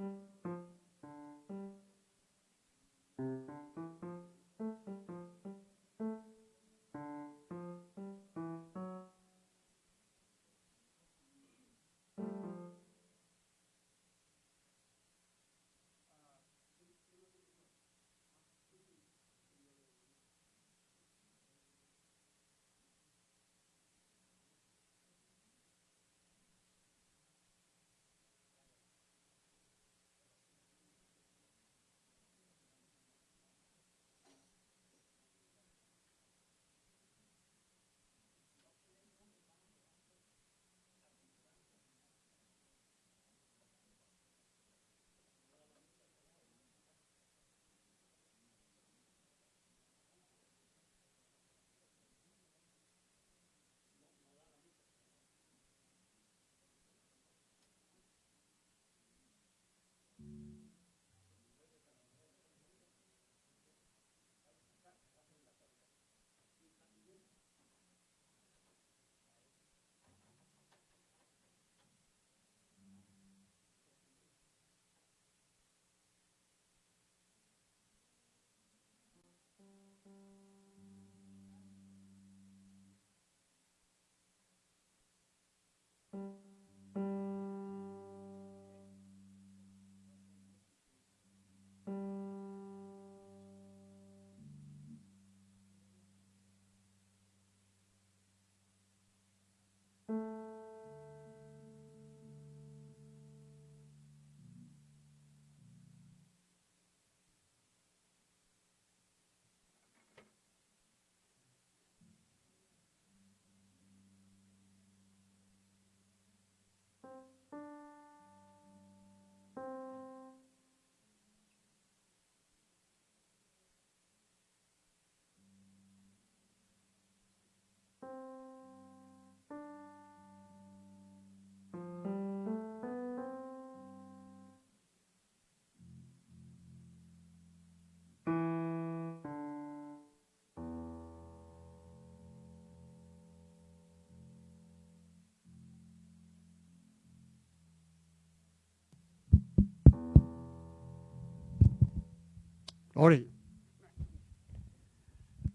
Mm-hmm.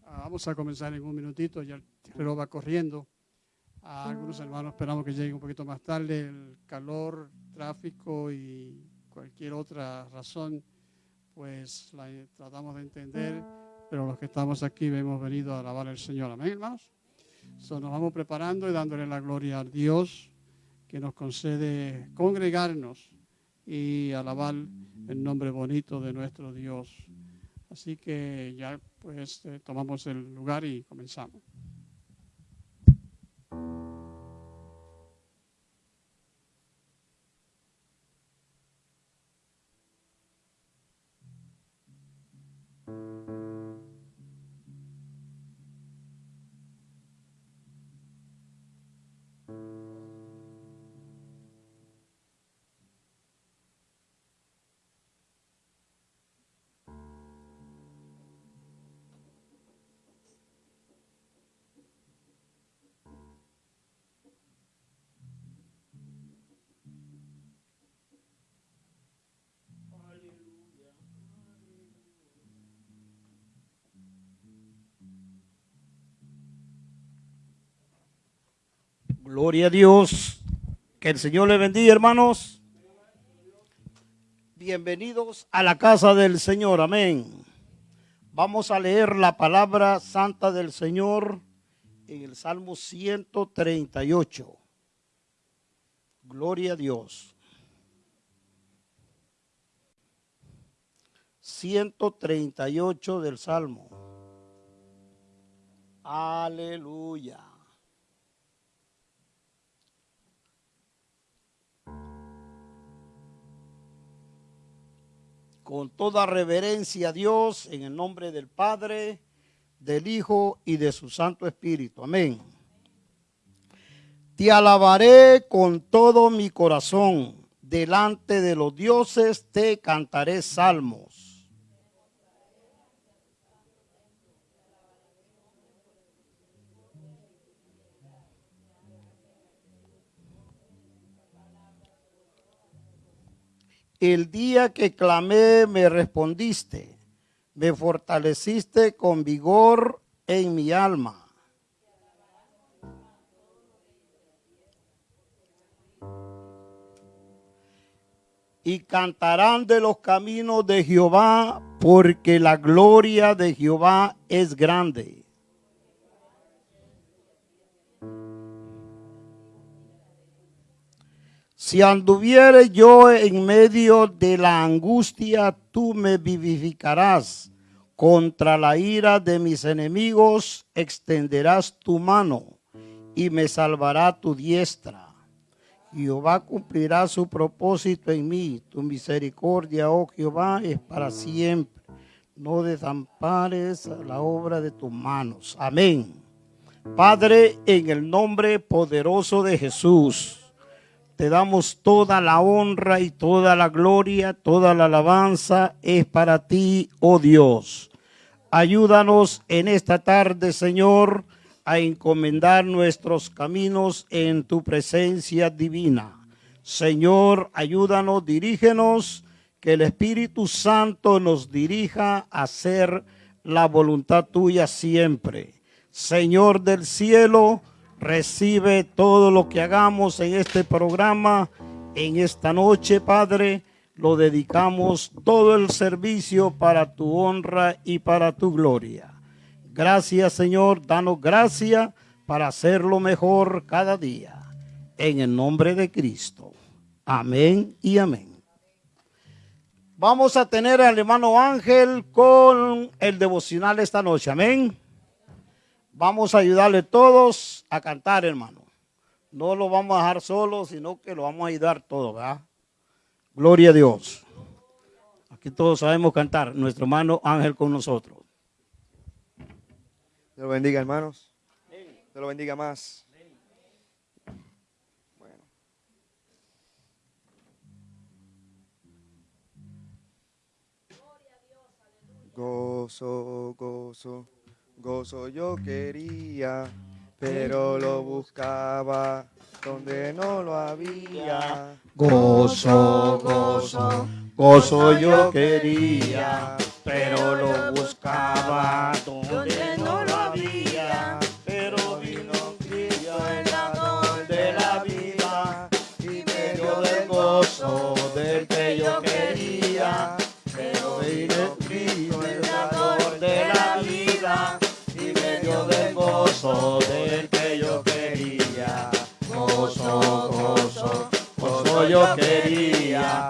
Ah, vamos a comenzar en un minutito, ya el reloj va corriendo. A algunos hermanos esperamos que lleguen un poquito más tarde. El calor, tráfico y cualquier otra razón, pues la tratamos de entender, pero los que estamos aquí hemos venido a alabar al Señor. Amén, hermanos. Nos vamos preparando y dándole la gloria a Dios que nos concede congregarnos y alabar el nombre bonito de nuestro Dios. Así que ya pues eh, tomamos el lugar y comenzamos. Gloria a Dios. Que el Señor le bendiga, hermanos. Bienvenidos a la casa del Señor. Amén. Vamos a leer la palabra santa del Señor en el Salmo 138. Gloria a Dios. 138 del Salmo. Aleluya. Con toda reverencia a Dios en el nombre del Padre, del Hijo y de su Santo Espíritu. Amén. Te alabaré con todo mi corazón. Delante de los dioses te cantaré salmos. El día que clamé me respondiste, me fortaleciste con vigor en mi alma. y cantarán de los caminos de Jehová, porque la gloria de Jehová es grande. Si anduviere yo en medio de la angustia, tú me vivificarás. Contra la ira de mis enemigos extenderás tu mano y me salvará tu diestra. Jehová cumplirá su propósito en mí. Tu misericordia, oh Jehová, es para siempre. No desampares la obra de tus manos. Amén. Padre, en el nombre poderoso de Jesús, te damos toda la honra y toda la gloria, toda la alabanza es para ti, oh Dios. Ayúdanos en esta tarde, Señor a encomendar nuestros caminos en tu presencia divina. Señor, ayúdanos, dirígenos, que el Espíritu Santo nos dirija a hacer la voluntad tuya siempre. Señor del cielo, recibe todo lo que hagamos en este programa, en esta noche, Padre. Lo dedicamos todo el servicio para tu honra y para tu gloria. Gracias, Señor. Danos gracia para hacerlo mejor cada día. En el nombre de Cristo. Amén y amén. Vamos a tener al hermano Ángel con el devocional esta noche. Amén. Vamos a ayudarle todos a cantar, hermano. No lo vamos a dejar solo, sino que lo vamos a ayudar todos, ¿verdad? Gloria a Dios. Aquí todos sabemos cantar. Nuestro hermano Ángel con nosotros. Dios lo bendiga, hermanos. Dios lo bendiga más. Bueno. Gozo, gozo, gozo yo quería, pero lo buscaba donde no lo había. Gozo, gozo, gozo yo quería, pero lo buscaba donde no lo había. Gozo del que yo quería. Gozo, gozo, gozo yo quería,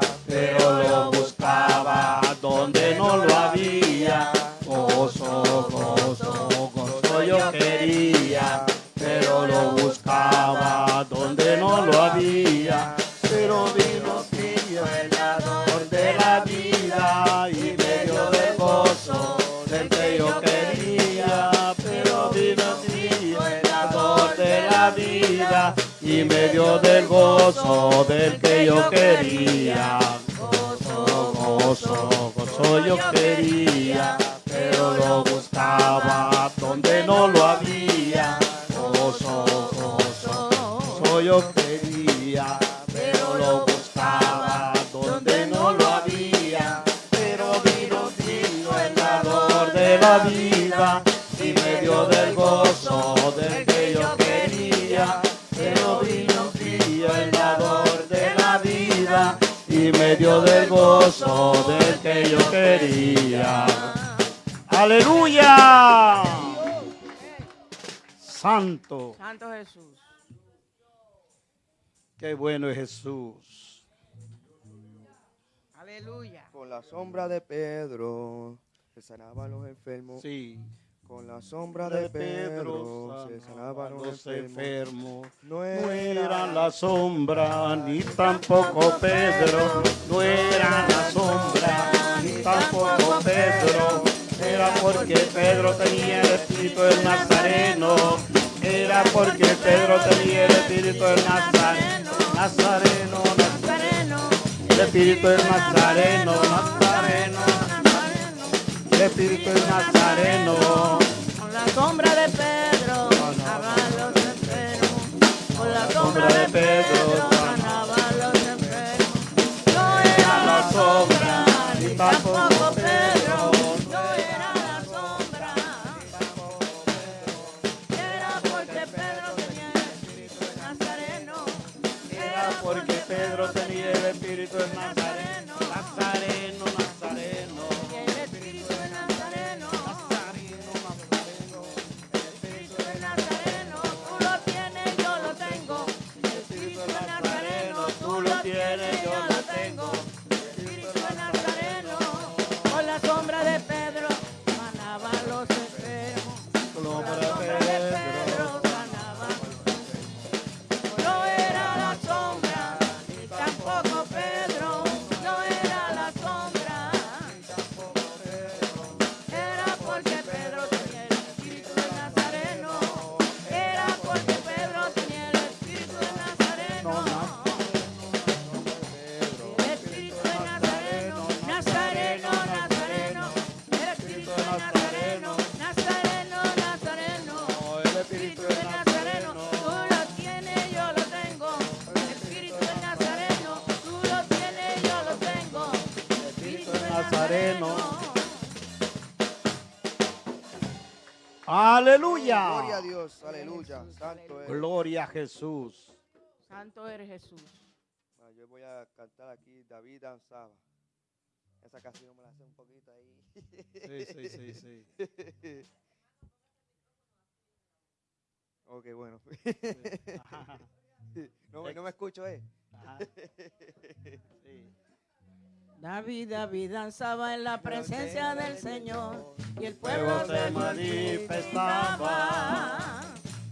y me dio del gozo del que yo quería. Gozo, gozo, gozo yo quería, pero lo buscaba donde no lo había. Gozo, gozo, gozo yo quería, y me dio del gozo del que yo quería. Aleluya. Santo. Santo Jesús. Qué bueno es Jesús. Aleluya. Con la sombra de Pedro se sanaban los enfermos. Sí. Con la sombra de Pedro se sanaban los enfermos. No era la sombra, ni tampoco Pedro. No era la sombra, ni tampoco Pedro. Era porque Pedro tenía el espíritu del Nazareno. Era porque Pedro tenía el espíritu del Nazareno. Nazareno, Nazareno. El espíritu del Nazareno, Nazareno de Espíritu el Nazareno. Con la sombra de Pedro sanaban los enfermos. Con la sombra de Pedro sanaban los enfermos. No era la sombra ni tampoco. Gloria a Jesús. Santo eres Jesús. Yo voy a cantar aquí David danzaba. Esa canción me la hace un poquito ahí. Sí, sí, sí, sí. ok, bueno. no, no me escucho, ¿eh? David, David danzaba en la presencia del Señor y el Pueblo se manifestaba.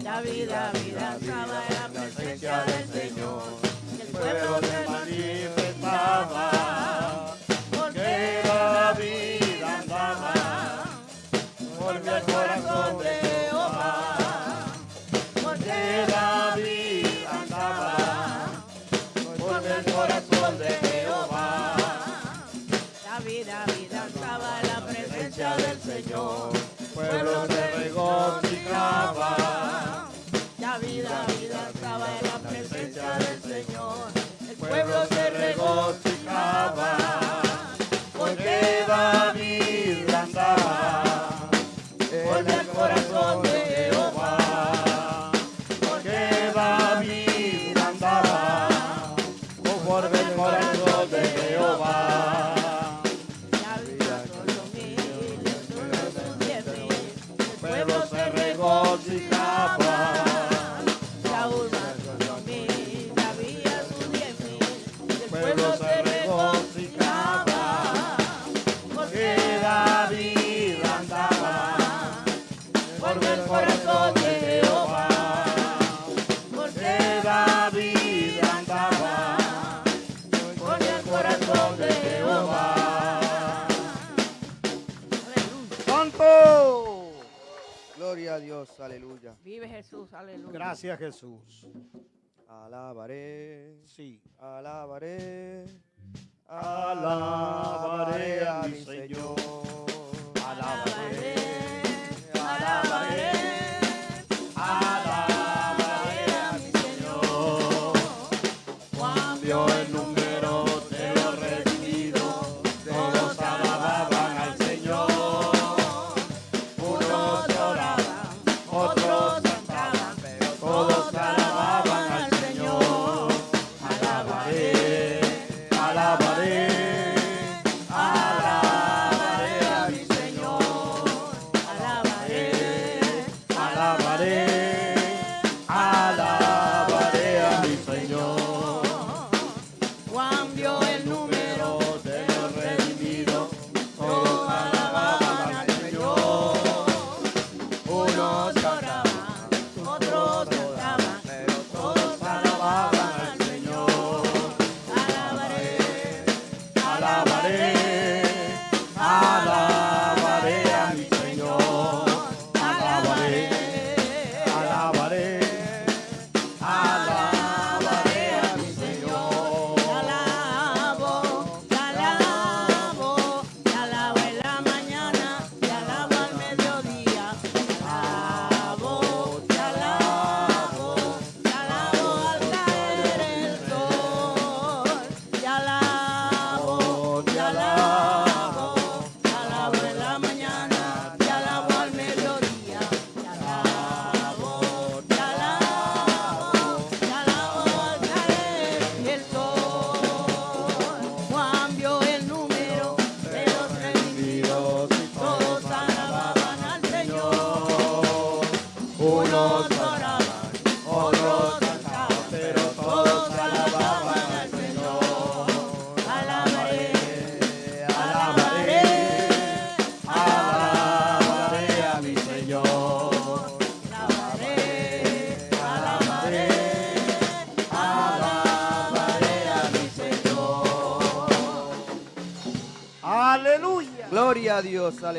David, David danzaba en la presencia del Señor el pueblo se manifestaba. Porque David andaba por el corazón de Jehová. Porque David andaba por el corazón de Jehová. David, David danzaba en la presencia del Señor. Pueblo se regocijaba. En la presencia del Señor. El pueblo se regocijaba. Gracias Jesús. Alabaré, Sí. alabaré, Alabaré a mi Señor.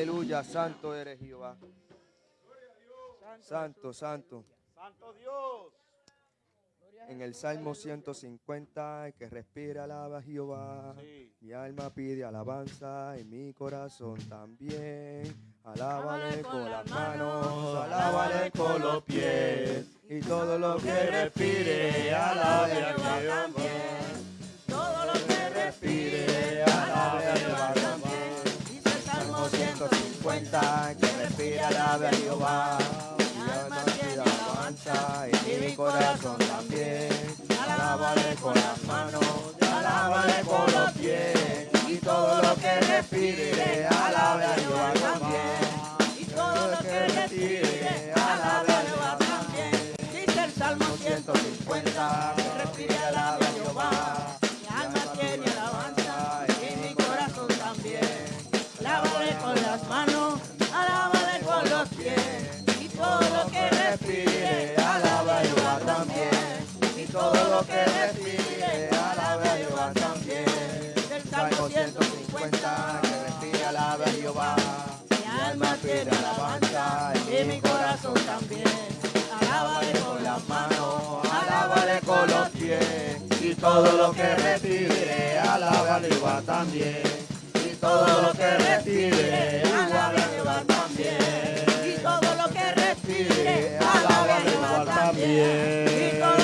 Aleluya. Santo eres Jehová. Santo, santo. Santo Dios. En el Salmo 150, el que respira alaba a Jehová. Sí. Mi alma pide alabanza y mi corazón también. Alábale con las manos, alábale con los pies. Y todo lo que respire, alabe a Jehová. Todo lo que respire, alabe a Jehová también. Cuenta que respira alabe a Jehová. Mi alma tiene alabanza y mi corazón también. Alábale con las manos, alábale con los pies. Y todo lo que respire, alabe a Jehová también. Y todo lo que respire, alabe a Jehová también. Dice el Salmo 150, que respire, alabe a Jehová. Todo lo que respire, alabe a Jehová también. Del Salmo 150, que respire alabe a Jehová. mi alma tiene alabanza y mi corazón también. Alábale con las manos, alábale con los pies y todo lo que respire, alabe a Jehová también. Y todo lo que respire, alabe a Jehová también. Y todo lo que respire, alabe a Jehová también.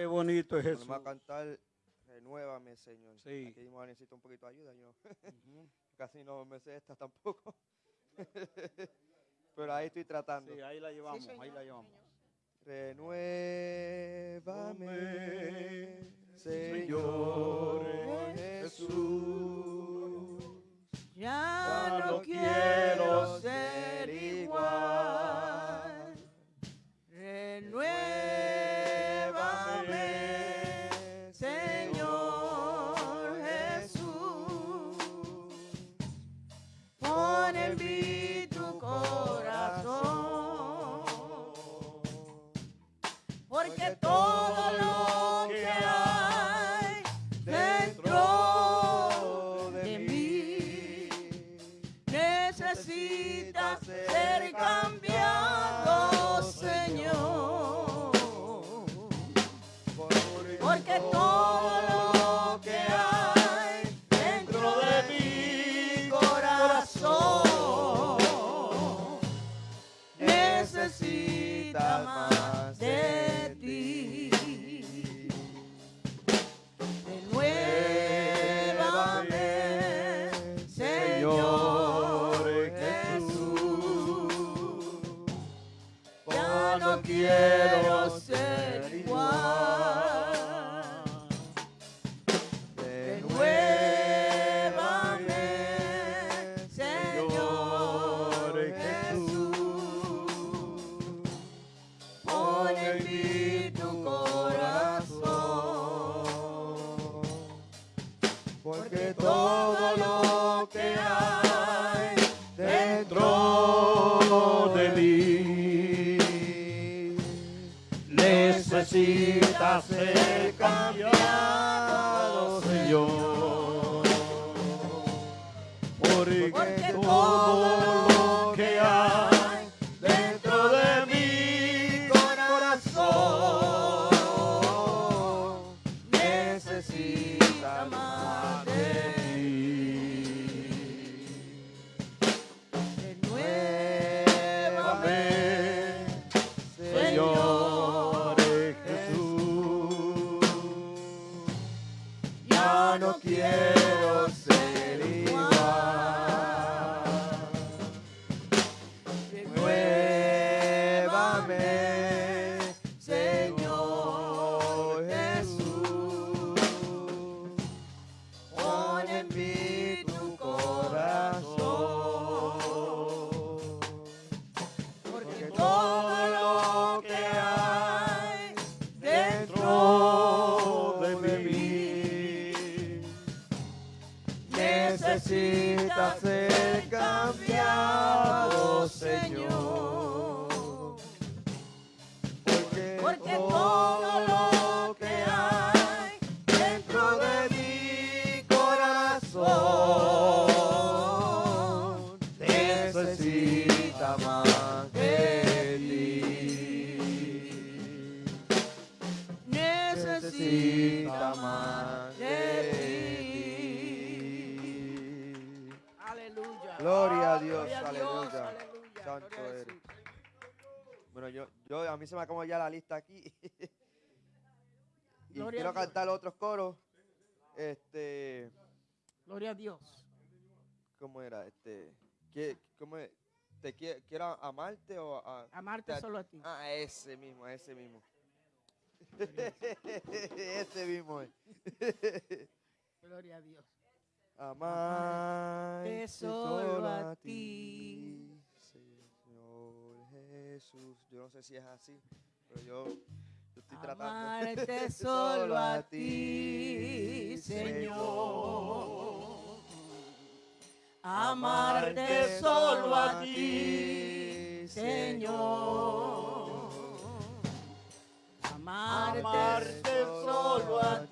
Qué bonito es eso. Vamos a cantar, renuévame, Señor. Sí. Aquí mismo necesito un poquito de ayuda, yo casi no me sé esta tampoco. Pero ahí estoy tratando. Sí, ahí la llevamos, ahí la llevamos. Renuévame, Señor Jesús. Ya no quiero ser igual. Renuévame, Señor Jesús. Pon en mí tu corazón. Porque todo lo que hay Porque todo Amarte Te- solo a ti. Ah, ese mismo, ese mismo. ese mismo es. Gloria a Dios. Amarte solo a ti. Señor Jesús. Yo no sé si es así, pero yo, yo estoy tratando. Amarte solo a ti, Señor. Amarte solo a ti, Señor. Amarte solo a ti,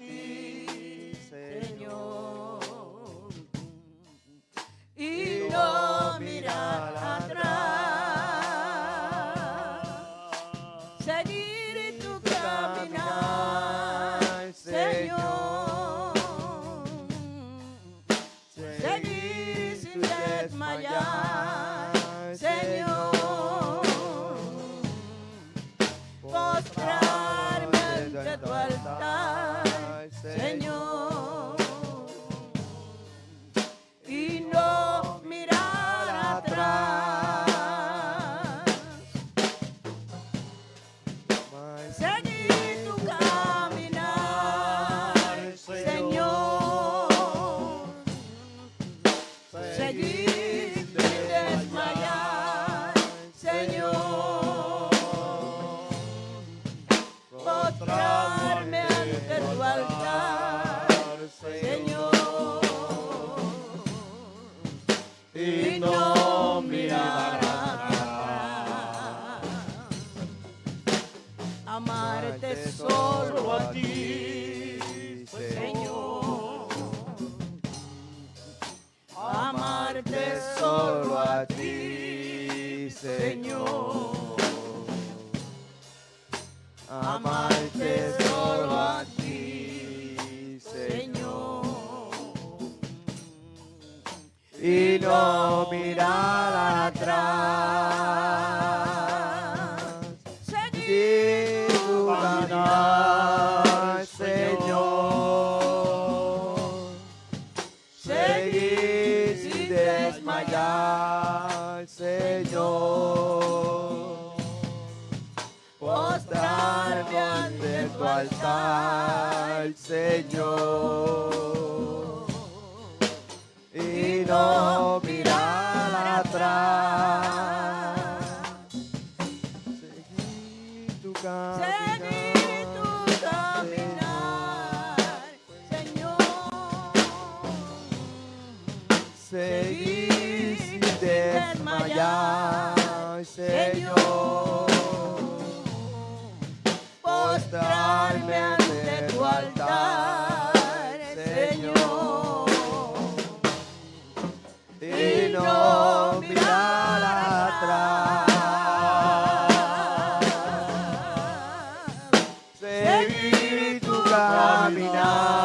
Krishna.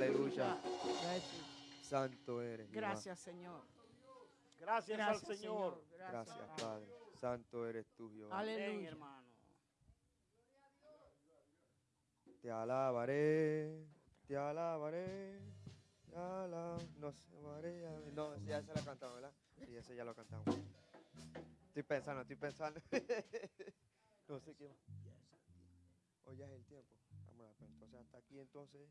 Aleluya. Santo eres. Jehová. Gracias, Señor. Gracias, Gracias, al Señor. Gracias, Padre. Santo eres tú, Jehová. Aleluya. hermano. Te alabaré, te alabaré, Ya la, no sé, María. No, ya se la cantamos, ¿verdad? Sí, ese ya lo cantamos. Estoy pensando, estoy pensando. no sé qué más. Hoy ya es el tiempo. Vamos a entonces hasta aquí entonces.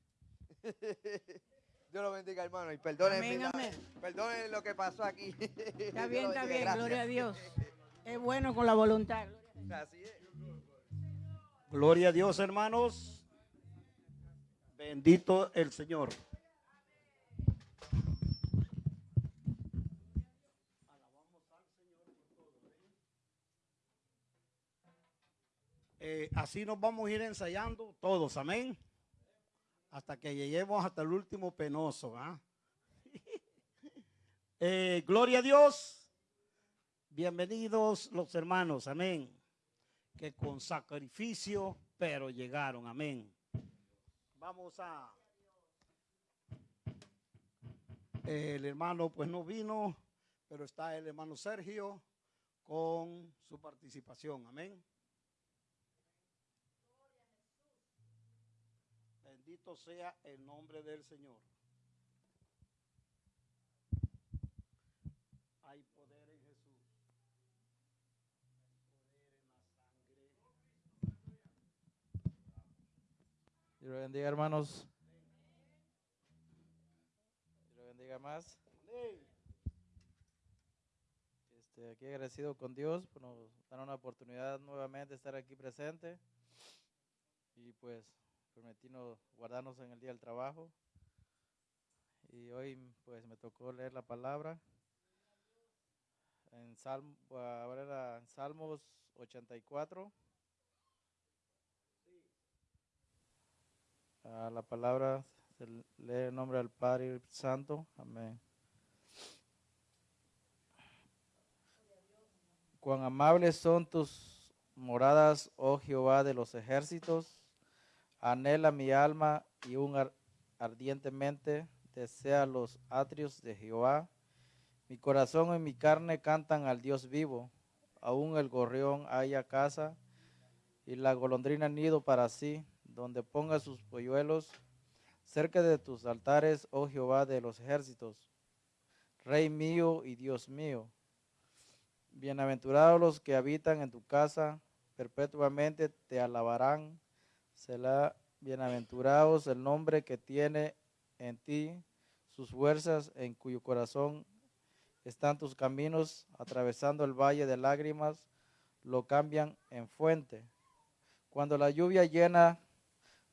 Dios lo bendiga, hermano, y amén. perdonen lo que pasó aquí. Está bien, está bien, gloria a Dios. Es bueno con la voluntad. gloria a Dios. Así es. Gloria a Dios, hermanos. Bendito el Señor. Eh, así nos vamos a ir ensayando todos, amén. Hasta que lleguemos hasta el último penoso. ¿ah? Eh, gloria a Dios. Bienvenidos los hermanos, amén que con sacrificio, pero llegaron. Amén. Vamos a... El hermano pues no vino, pero está el hermano Sergio con su participación. Amén. Sea el nombre del Señor. Hay poder en Jesús. Dios lo bendiga, hermanos. Dios bendiga más. Este, aquí agradecido con Dios por nos dar una oportunidad nuevamente de estar aquí presente y pues permitirnos guardarnos en el día del trabajo. Y hoy pues me tocó leer la palabra en Salmo, ahora en Salmos 84. Ah, la palabra se lee en nombre del Padre Santo. Amén. Cuán amables son tus moradas, oh Jehová de los ejércitos. Anhela mi alma y un ar- ardientemente desea los atrios de Jehová. Mi corazón y mi carne cantan al Dios vivo. Aún el gorrión haya casa y la golondrina nido para sí, donde ponga sus polluelos, cerca de tus altares, oh Jehová de los ejércitos, Rey mío y Dios mío. Bienaventurados los que habitan en tu casa, perpetuamente te alabarán. Será bienaventurados el nombre que tiene en ti sus fuerzas, en cuyo corazón están tus caminos, atravesando el valle de lágrimas, lo cambian en fuente. Cuando la lluvia llena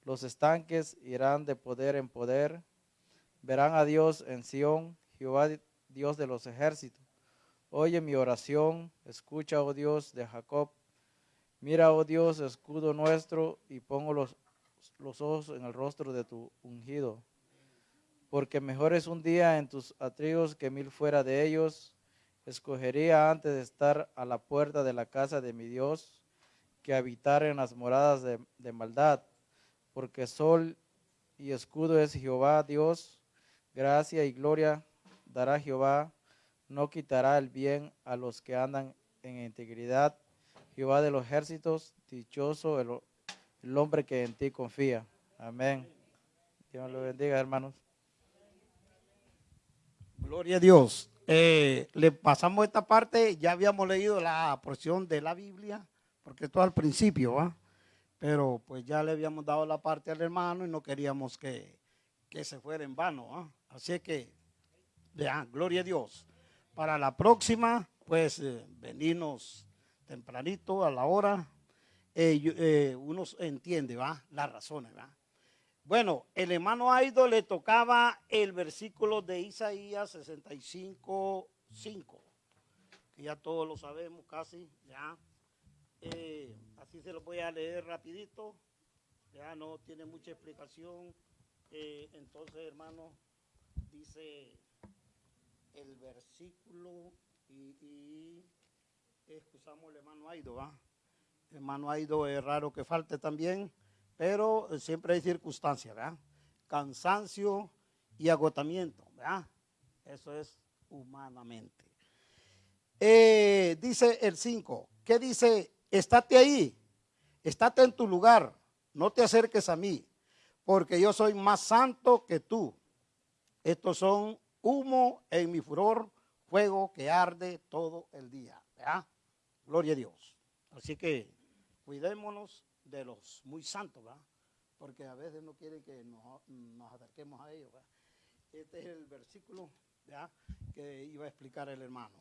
los estanques, irán de poder en poder. Verán a Dios en Sión, Jehová Dios de los ejércitos. Oye mi oración, escucha, oh Dios de Jacob. Mira, oh Dios, escudo nuestro, y pongo los, los ojos en el rostro de tu ungido. Porque mejor es un día en tus atrios que mil fuera de ellos. Escogería antes de estar a la puerta de la casa de mi Dios que habitar en las moradas de, de maldad. Porque sol y escudo es Jehová Dios. Gracia y gloria dará Jehová. No quitará el bien a los que andan en integridad. Jehová de los ejércitos, dichoso el, hombre que en ti confía. Amén. Dios lo bendiga, hermanos. Gloria a Dios. Eh, le pasamos esta parte, ya habíamos leído la porción de la Biblia, porque esto al principio, ¿va? Pero pues ya le habíamos dado la parte al hermano y no queríamos que, que se fuera en vano, ¿va? Así que, vean, gloria a Dios. Para la próxima, pues eh, venirnos tempranito a la hora, eh, eh, uno entiende, ¿va? Las razones, ¿va? Bueno, el hermano Aido le tocaba el versículo de Isaías 65, 5, que ya todos lo sabemos casi, ya. Eh, así se lo voy a leer rapidito, ya no tiene mucha explicación. Entonces, hermano, dice el versículo y excusamos al hermano Aido. Hermano Aido es raro que falte también pero siempre hay circunstancias, ¿verdad? Cansancio y agotamiento, ¿verdad? Eso es humanamente. Eh, dice el 5, ¿qué dice? Estate ahí, estate en tu lugar, no te acerques a mí, porque yo soy más santo que tú. Estos son humo en mi furor, fuego que arde todo el día. ¿verdad? Gloria a Dios. Así que cuidémonos de los muy santos, ¿verdad? porque a veces no quieren que nos, nos acerquemos a ellos. ¿verdad? Este es el versículo ¿verdad? que iba a explicar el hermano.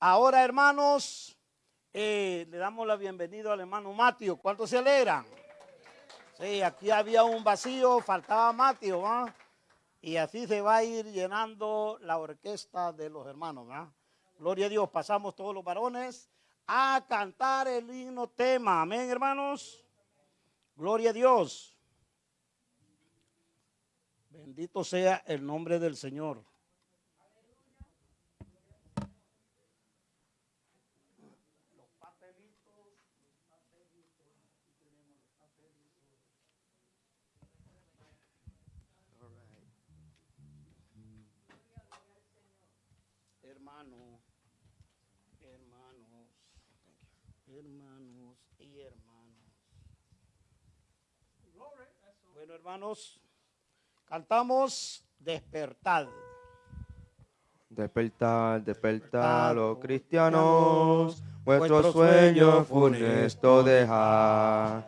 Ahora, hermanos, eh, le damos la bienvenida al hermano Matio. ¿Cuántos se alegran? Sí, aquí había un vacío, faltaba Matio, ¿va? Y así se va a ir llenando la orquesta de los hermanos, ¿verdad? Gloria a Dios, pasamos todos los varones a cantar el himno tema. Amén, hermanos. Gloria a Dios. Bendito sea el nombre del Señor. Hermano, hermanos, hermanos y hermanos. Bueno, hermanos, cantamos despertad. Despertar, despertar, los cristianos, vuestro sueño funesto dejar.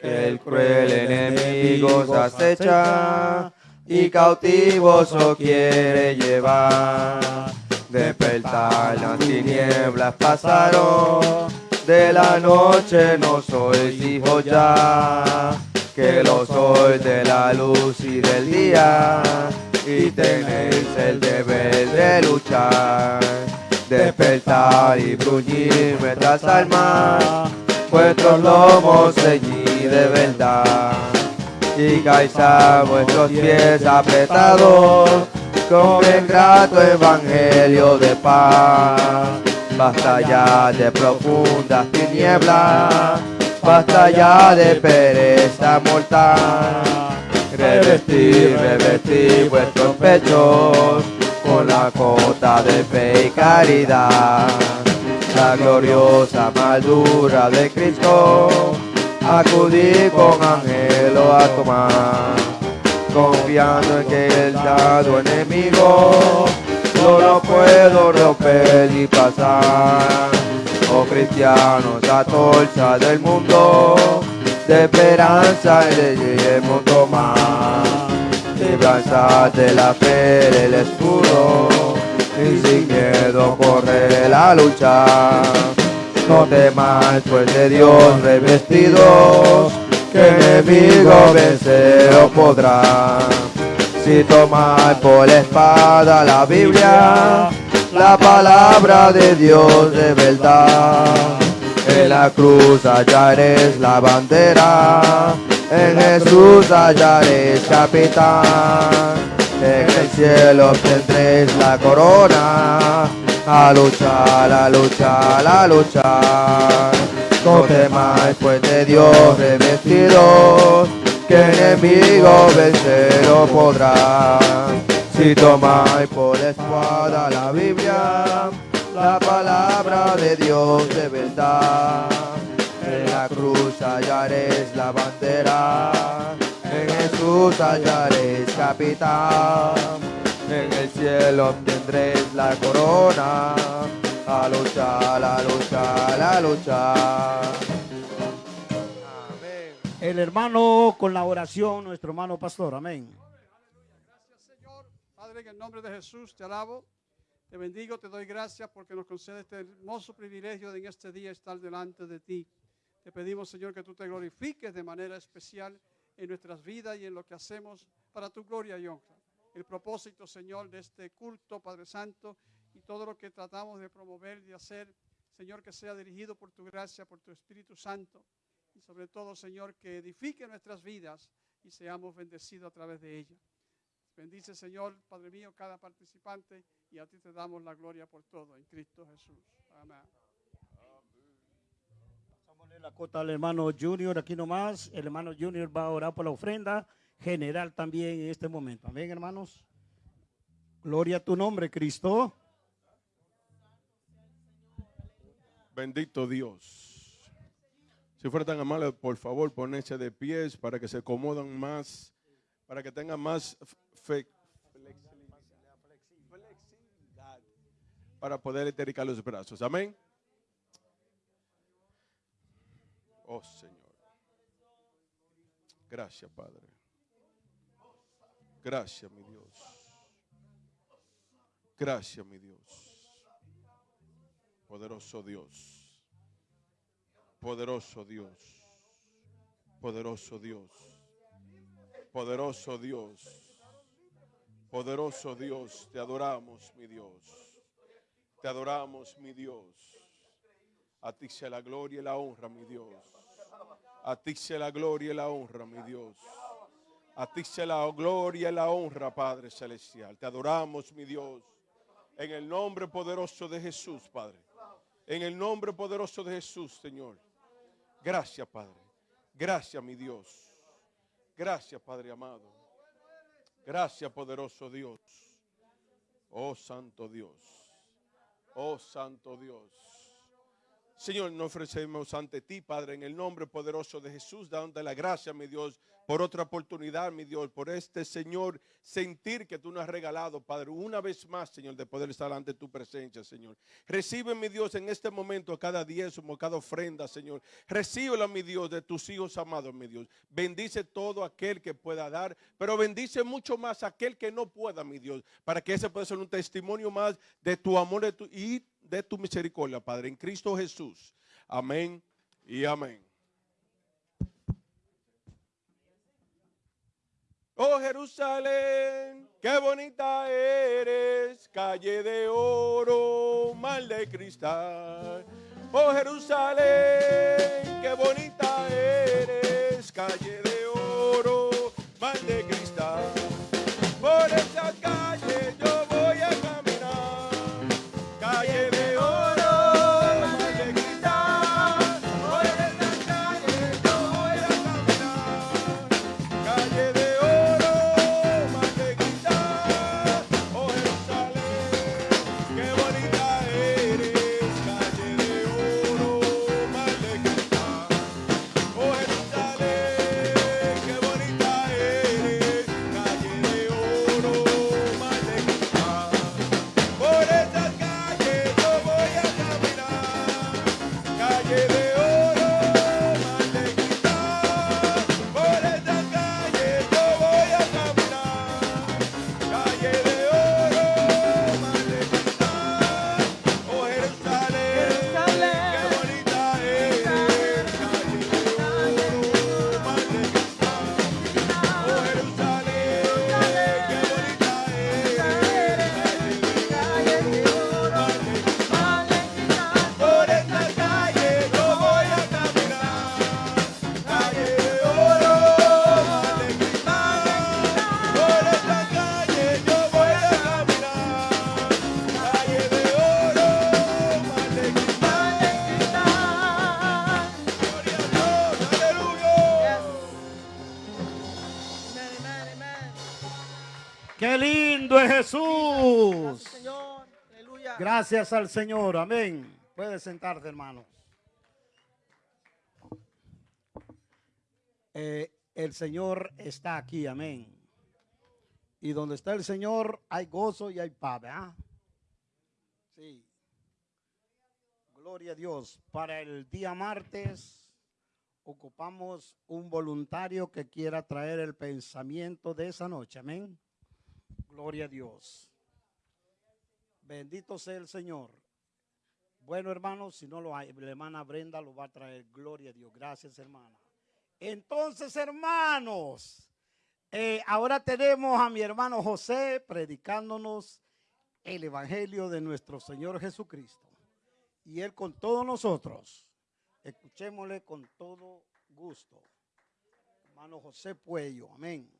Que el cruel enemigo os acecha y cautivos os quiere llevar. Despertar, las tinieblas pasaron, de la noche no sois hijos ya, que lo sois de la luz y del día, y tenéis el deber de luchar. Despertar y bruñir vuestras almas, vuestros lomos ceñid de verdad, y calzar vuestros pies apretados con el grato evangelio de paz. Basta ya de profundas tinieblas, basta ya de pereza mortal. Revestir, revestir vuestros pechos con la cota de fe y caridad. La gloriosa maldura de Cristo, acudí con angelo a tomar confiando en que el dado enemigo no lo puedo romper y pasar. Oh cristianos, la torcha del mundo, de esperanza y de mundo más. Libranza de la fe el escudo, y sin miedo corre la lucha. No temáis, pues de Dios revestidos, que enemigo vencer podrá. Si tomáis por la espada la Biblia, la palabra de Dios de verdad. En la cruz hallaréis la bandera, en Jesús hallaréis capitán. En el cielo obtendréis la corona, a luchar, a luchar, a luchar. No temáis, pues de Dios revestidos, que enemigo vencer no podrá. Si tomáis por espada la Biblia, la palabra de Dios de verdad. En la cruz hallaréis la bandera, en Jesús hallaréis capitán. En el cielo obtendréis la corona, a luchar, a luchar, a luchar. Amén. El hermano con la oración, nuestro hermano pastor. Amén. Gracias, Señor. Padre, en el nombre de Jesús te alabo, te bendigo, te doy gracias porque nos concede este hermoso privilegio de en este día estar delante de ti. Te pedimos, Señor, que tú te glorifiques de manera especial en nuestras vidas y en lo que hacemos para tu gloria y honra. El propósito, Señor, de este culto, Padre Santo, y todo lo que tratamos de promover y hacer, Señor, que sea dirigido por tu gracia, por tu Espíritu Santo, y sobre todo, Señor, que edifique nuestras vidas y seamos bendecidos a través de ella. Bendice, Señor, Padre mío, cada participante y a ti te damos la gloria por todo en Cristo Jesús. Amén. Pasámosle la cota al hermano Junior aquí nomás. El hermano Junior va a orar por la ofrenda general también en este momento. Amén, hermanos. Gloria a tu nombre, Cristo. Bendito Dios. Si fuera tan amable, por favor, ponerse de pies para que se acomodan más, para que tengan más para poder estericar los brazos. Amén. Oh Señor. Gracias, Padre. Gracias, mi Dios. Gracias, mi Dios. Poderoso Dios. Poderoso Dios. Poderoso Dios. Poderoso Dios. Poderoso Dios. Te adoramos, mi Dios. Te adoramos, mi Dios. A ti sea la gloria y la honra, mi Dios. A ti sea la gloria y la honra, mi Dios. A ti sea la gloria y la honra, Padre Celestial. Te adoramos, mi Dios. En el nombre poderoso de Jesús, Padre. En el nombre poderoso de Jesús, Señor. Gracias, Padre. Gracias, mi Dios. Gracias, Padre amado. Gracias, poderoso Dios. Oh, Santo Dios. Oh, Santo Dios. Señor, nos ofrecemos ante ti, Padre, en el nombre poderoso de Jesús, dándote la gracia, mi Dios, por otra oportunidad, mi Dios, por este, Señor, sentir que tú nos has regalado, Padre, una vez más, Señor, de poder estar ante tu presencia, Señor. Recibe, mi Dios, en este momento cada diezmo, cada ofrenda, Señor. Recíbela, mi Dios, de tus hijos amados, mi Dios. Bendice todo aquel que pueda dar, pero bendice mucho más aquel que no pueda, mi Dios, para que ese pueda ser un testimonio más de tu amor y de tu misericordia, Padre, en Cristo Jesús. Amén y amén. Oh Jerusalén, qué bonita eres, calle de oro, mal de cristal. Oh Jerusalén, qué bonita eres, calle de oro, mal de cristal. Por esa calle Gracias al Señor. Amén. Puede sentarse, hermanos. Eh, el Señor está aquí. Amén. Y donde está el Señor hay gozo y hay paz. Sí. Gloria a Dios. Para el día martes ocupamos un voluntario que quiera traer el pensamiento de esa noche. Amén. Gloria a Dios. Bendito sea el Señor. Bueno, hermanos, si no lo hay, la hermana Brenda lo va a traer. Gloria a Dios. Gracias, hermana. Entonces, hermanos, eh, ahora tenemos a mi hermano José predicándonos el Evangelio de nuestro Señor Jesucristo. Y él con todos nosotros. Escuchémosle con todo gusto. Hermano José Puello. Amén.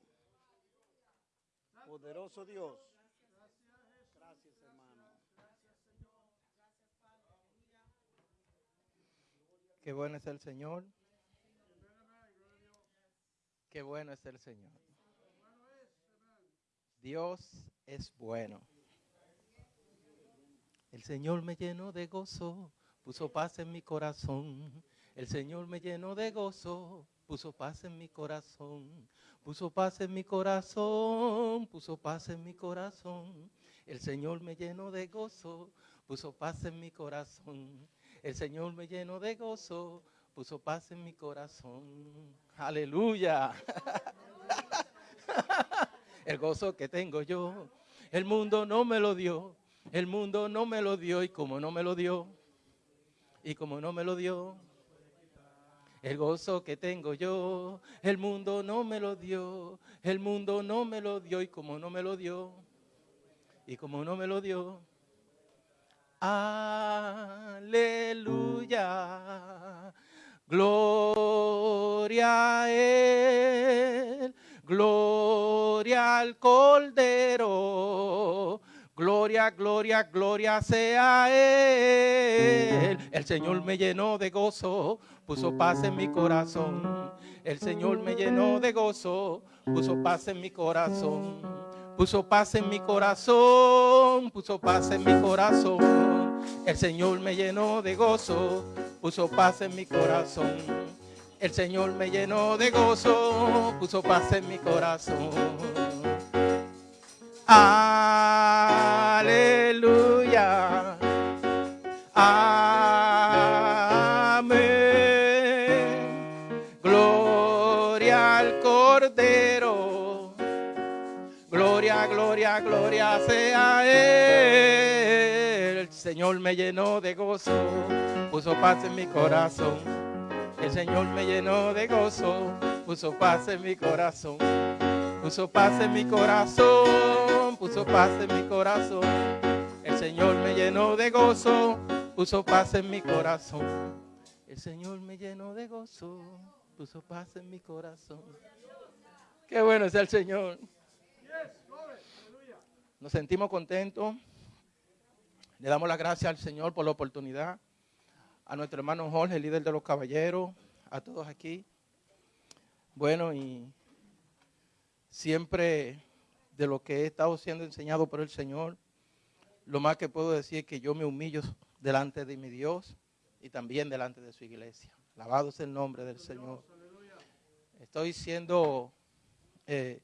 Poderoso Dios. Qué bueno es el Señor. Qué bueno es el Señor. Dios es bueno. El Señor me llenó de gozo, puso paz en mi corazón. El Señor me llenó de gozo, puso paz en mi corazón. Puso paz en mi corazón, puso paz en mi corazón. El Señor me llenó de gozo, puso paz en mi corazón. El Señor me llenó de gozo, puso paz en mi corazón. Aleluya. El gozo que tengo yo, el mundo no me lo dio. El mundo no me lo dio y como no me lo dio, y como no me lo dio, el gozo que tengo yo, el mundo no me lo dio, el mundo no me lo dio y como no me lo dio, y como no me lo dio, aleluya, gloria a él, gloria al Cordero. Gloria, gloria, gloria sea Él. El Señor me llenó de gozo, puso paz en mi corazón. El Señor me llenó de gozo, puso paz en mi corazón. Puso paz en mi corazón, puso paz en mi corazón. El Señor me llenó de gozo, puso paz en mi corazón. El Señor me llenó de gozo, puso paz en mi corazón. Aleluya. Gloria, gloria, sea Él. El Señor me llenó de gozo, puso paz en mi corazón. El Señor me llenó de gozo, puso paz en mi corazón. Puso paz en mi corazón, puso paz en mi corazón. El Señor me llenó de gozo, puso paz en mi corazón. El Señor me llenó de gozo, puso paz en mi corazón. Qué bueno es el Señor. Nos sentimos contentos. Le damos las gracias al Señor por la oportunidad. A nuestro hermano Jorge, líder de los caballeros, a todos aquí. Bueno, y siempre de lo que he estado siendo enseñado por el Señor, lo más que puedo decir es que yo me humillo delante de mi Dios y también delante de su iglesia. Alabado sea el nombre del Señor. Estoy siendo eh,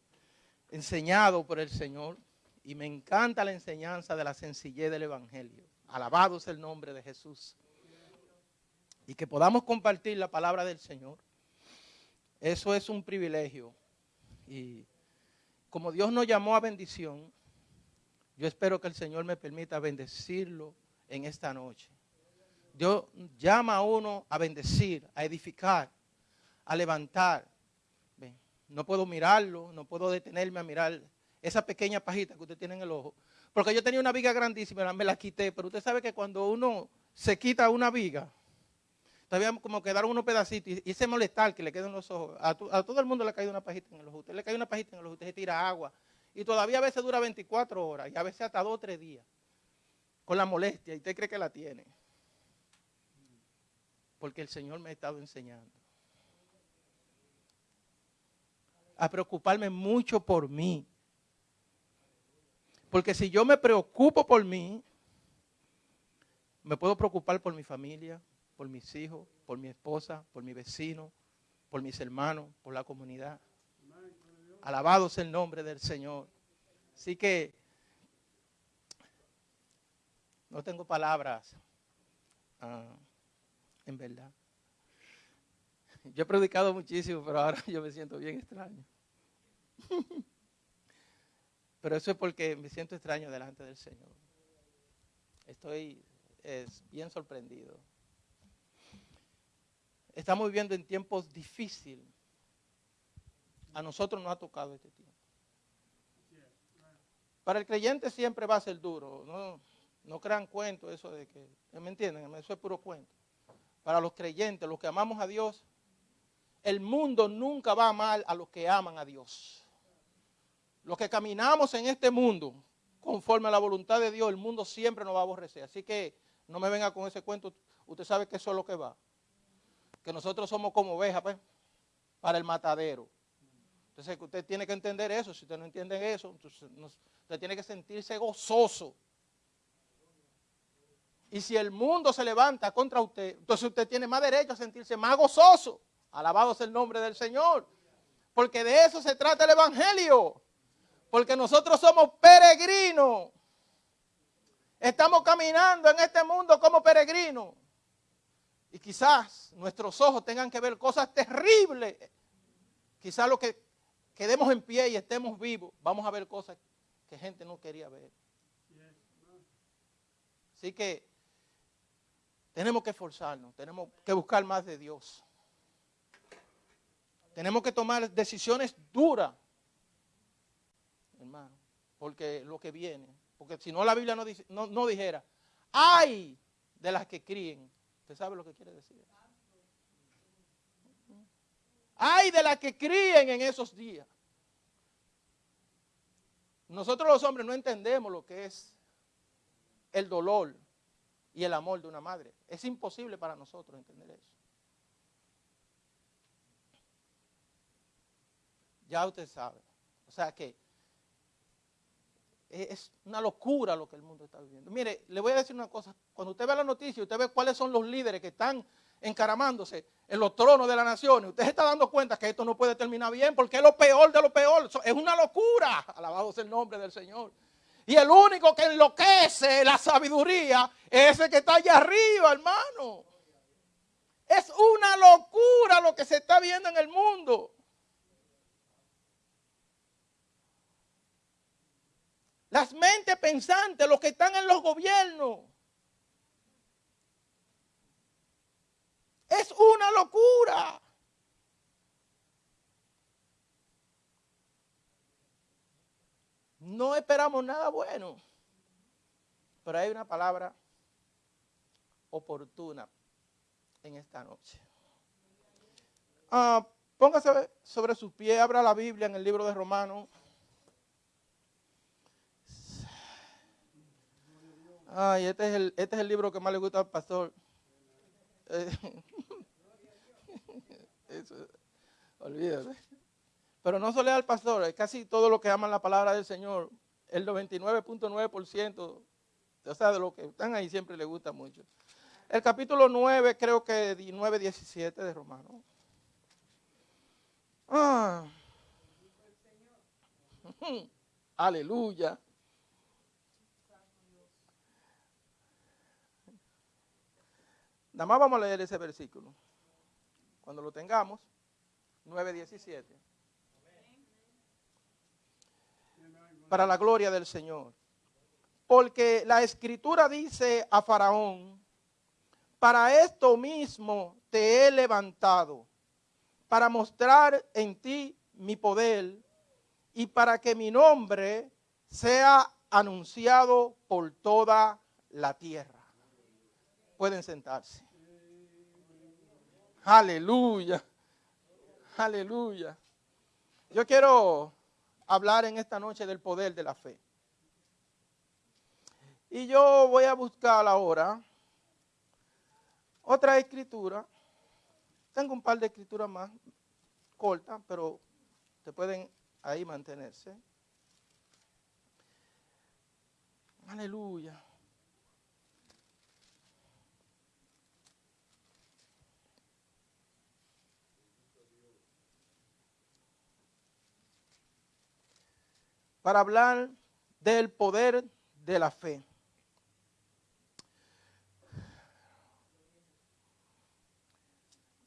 enseñado por el Señor y me encanta la enseñanza de la sencillez del Evangelio. Alabado sea el nombre de Jesús. Y que podamos compartir la palabra del Señor. Eso es un privilegio. Y como Dios nos llamó a bendición, yo espero que el Señor me permita bendecirlo en esta noche. Dios llama a uno a bendecir, a edificar, a levantar. No puedo mirarlo, no puedo detenerme a mirar esa pequeña pajita que usted tiene en el ojo. Porque yo tenía una viga grandísima, me la quité, pero usted sabe que cuando uno se quita una viga, todavía como quedaron unos pedacitos y ese molestar que le queda en los ojos, a todo el mundo le cae una pajita en el ojo, usted le cae una pajita en el ojo, usted se tira agua y todavía a veces dura 24 horas y a veces hasta 2 o 3 días con la molestia y usted cree que la tiene. Porque el Señor me ha estado enseñando a preocuparme mucho por mí. Porque si yo me preocupo por mí, me puedo preocupar por mi familia, por mis hijos, por mi esposa, por mi vecino, por mis hermanos, por la comunidad. Alabado sea el nombre del Señor. Así que no tengo palabras, ah, en verdad. Yo he predicado muchísimo, pero ahora yo me siento bien extraño. Pero eso es porque me siento extraño delante del Señor. Estoy es, bien sorprendido. Estamos viviendo en tiempos difíciles. A nosotros nos ha tocado este tiempo. Para el creyente siempre va a ser duro. No, no crean cuento eso de que, ¿me entienden? Eso es puro cuento. Para los creyentes, los que amamos a Dios, el mundo nunca va a amar a los que aman a Dios. Los que caminamos en este mundo conforme a la voluntad de Dios, el mundo siempre nos va a aborrecer. Así que no me venga con ese cuento. Usted sabe que eso es lo que va. Que nosotros somos como ovejas pues, para el matadero. Entonces usted tiene que entender eso. Si usted no entiende eso, usted tiene que sentirse gozoso. Y si el mundo se levanta contra usted, entonces usted tiene más derecho a sentirse más gozoso. Alabado sea el nombre del Señor. Porque de eso se trata el Evangelio. Porque nosotros somos peregrinos. Estamos caminando en este mundo como peregrinos. Y quizás nuestros ojos tengan que ver cosas terribles. Quizás lo que quedemos en pie y estemos vivos, vamos a ver cosas que gente no quería ver. Así que tenemos que esforzarnos, tenemos que buscar más de Dios. Tenemos que tomar decisiones duras, hermano, porque lo que viene, porque si no la Biblia no, no, no dijera, ay de las que críen, ¿usted sabe lo que quiere decir? Ay de las que críen en esos días. Nosotros los hombres no entendemos lo que es el dolor y el amor de una madre. Es imposible para nosotros entender eso. Ya usted sabe. O sea que es una locura lo que el mundo está viviendo. Mire, le voy a decir una cosa. Cuando usted ve la noticia, usted ve cuáles son los líderes que están encaramándose en los tronos de las naciones. Usted se está dando cuenta que esto no puede terminar bien porque es lo peor de lo peor. Es una locura. Alabado sea el nombre del Señor. Y el único que enloquece la sabiduría es ese que está allá arriba, hermano. Es una locura lo que se está viendo en el mundo. Las mentes pensantes, los que están en los gobiernos. Es una locura. No esperamos nada bueno. Pero hay una palabra oportuna en esta noche. Ah, póngase sobre sus pies, abra la Biblia en el libro de Romanos. Ay, este es el, este es el libro que más le gusta al pastor. Eh, Eso, olvídate. Pero no solo al pastor, es casi todo lo que aman la palabra del Señor. El 99.9%, o sea, de los que están ahí siempre les gusta mucho. El capítulo 9, creo que 9, 17 de Romanos. Ah. Aleluya. Nada más vamos a leer ese versículo. Cuando lo tengamos, 9.17. Para la gloria del Señor. Porque la escritura dice a Faraón, para esto mismo te he levantado, para mostrar en ti mi poder y para que mi nombre sea anunciado por toda la tierra. Pueden sentarse. Aleluya. Aleluya. Yo quiero hablar en esta noche del poder de la fe. Y yo voy a buscar ahora otra escritura. Tengo un par de escrituras más cortas, pero te pueden ahí mantenerse. Aleluya. Para hablar del poder de la fe.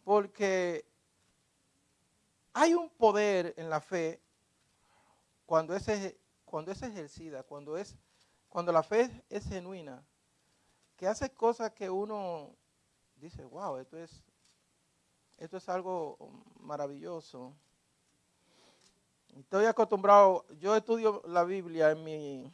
Porque hay un poder en la fe cuando es, cuando es ejercida, cuando, es, cuando la fe es genuina, que hace cosas que uno dice, wow, esto es, esto es algo maravilloso. Estoy acostumbrado, yo estudio la Biblia en mi,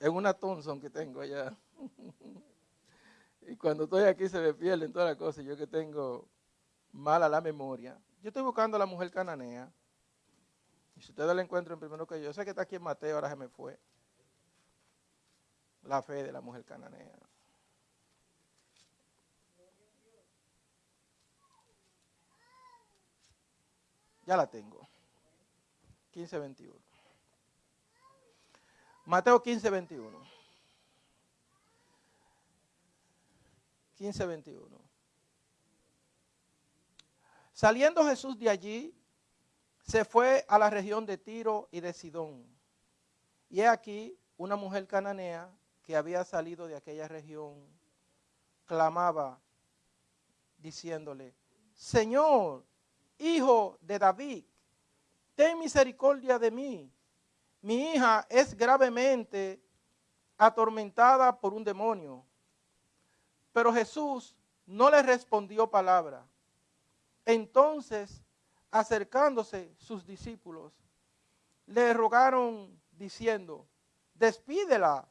en una Thompson que tengo allá. y cuando estoy aquí se me pierden todas las cosas, yo que tengo mala la memoria. Yo estoy buscando a la mujer cananea. Y si ustedes la encuentran primero que yo, sé que está aquí en Mateo, ahora se me fue. La fe de la mujer cananea. Ya la tengo. 15:21. Mateo 15:21. 15:21. Saliendo Jesús de allí, se fue a la región de Tiro y de Sidón. Y he aquí una mujer cananea que había salido de aquella región, clamaba diciéndole, Señor, hijo de David, ten misericordia de mí. Mi hija es gravemente atormentada por un demonio. Pero Jesús no le respondió palabra. Entonces, acercándose sus discípulos, le rogaron diciendo, despídela,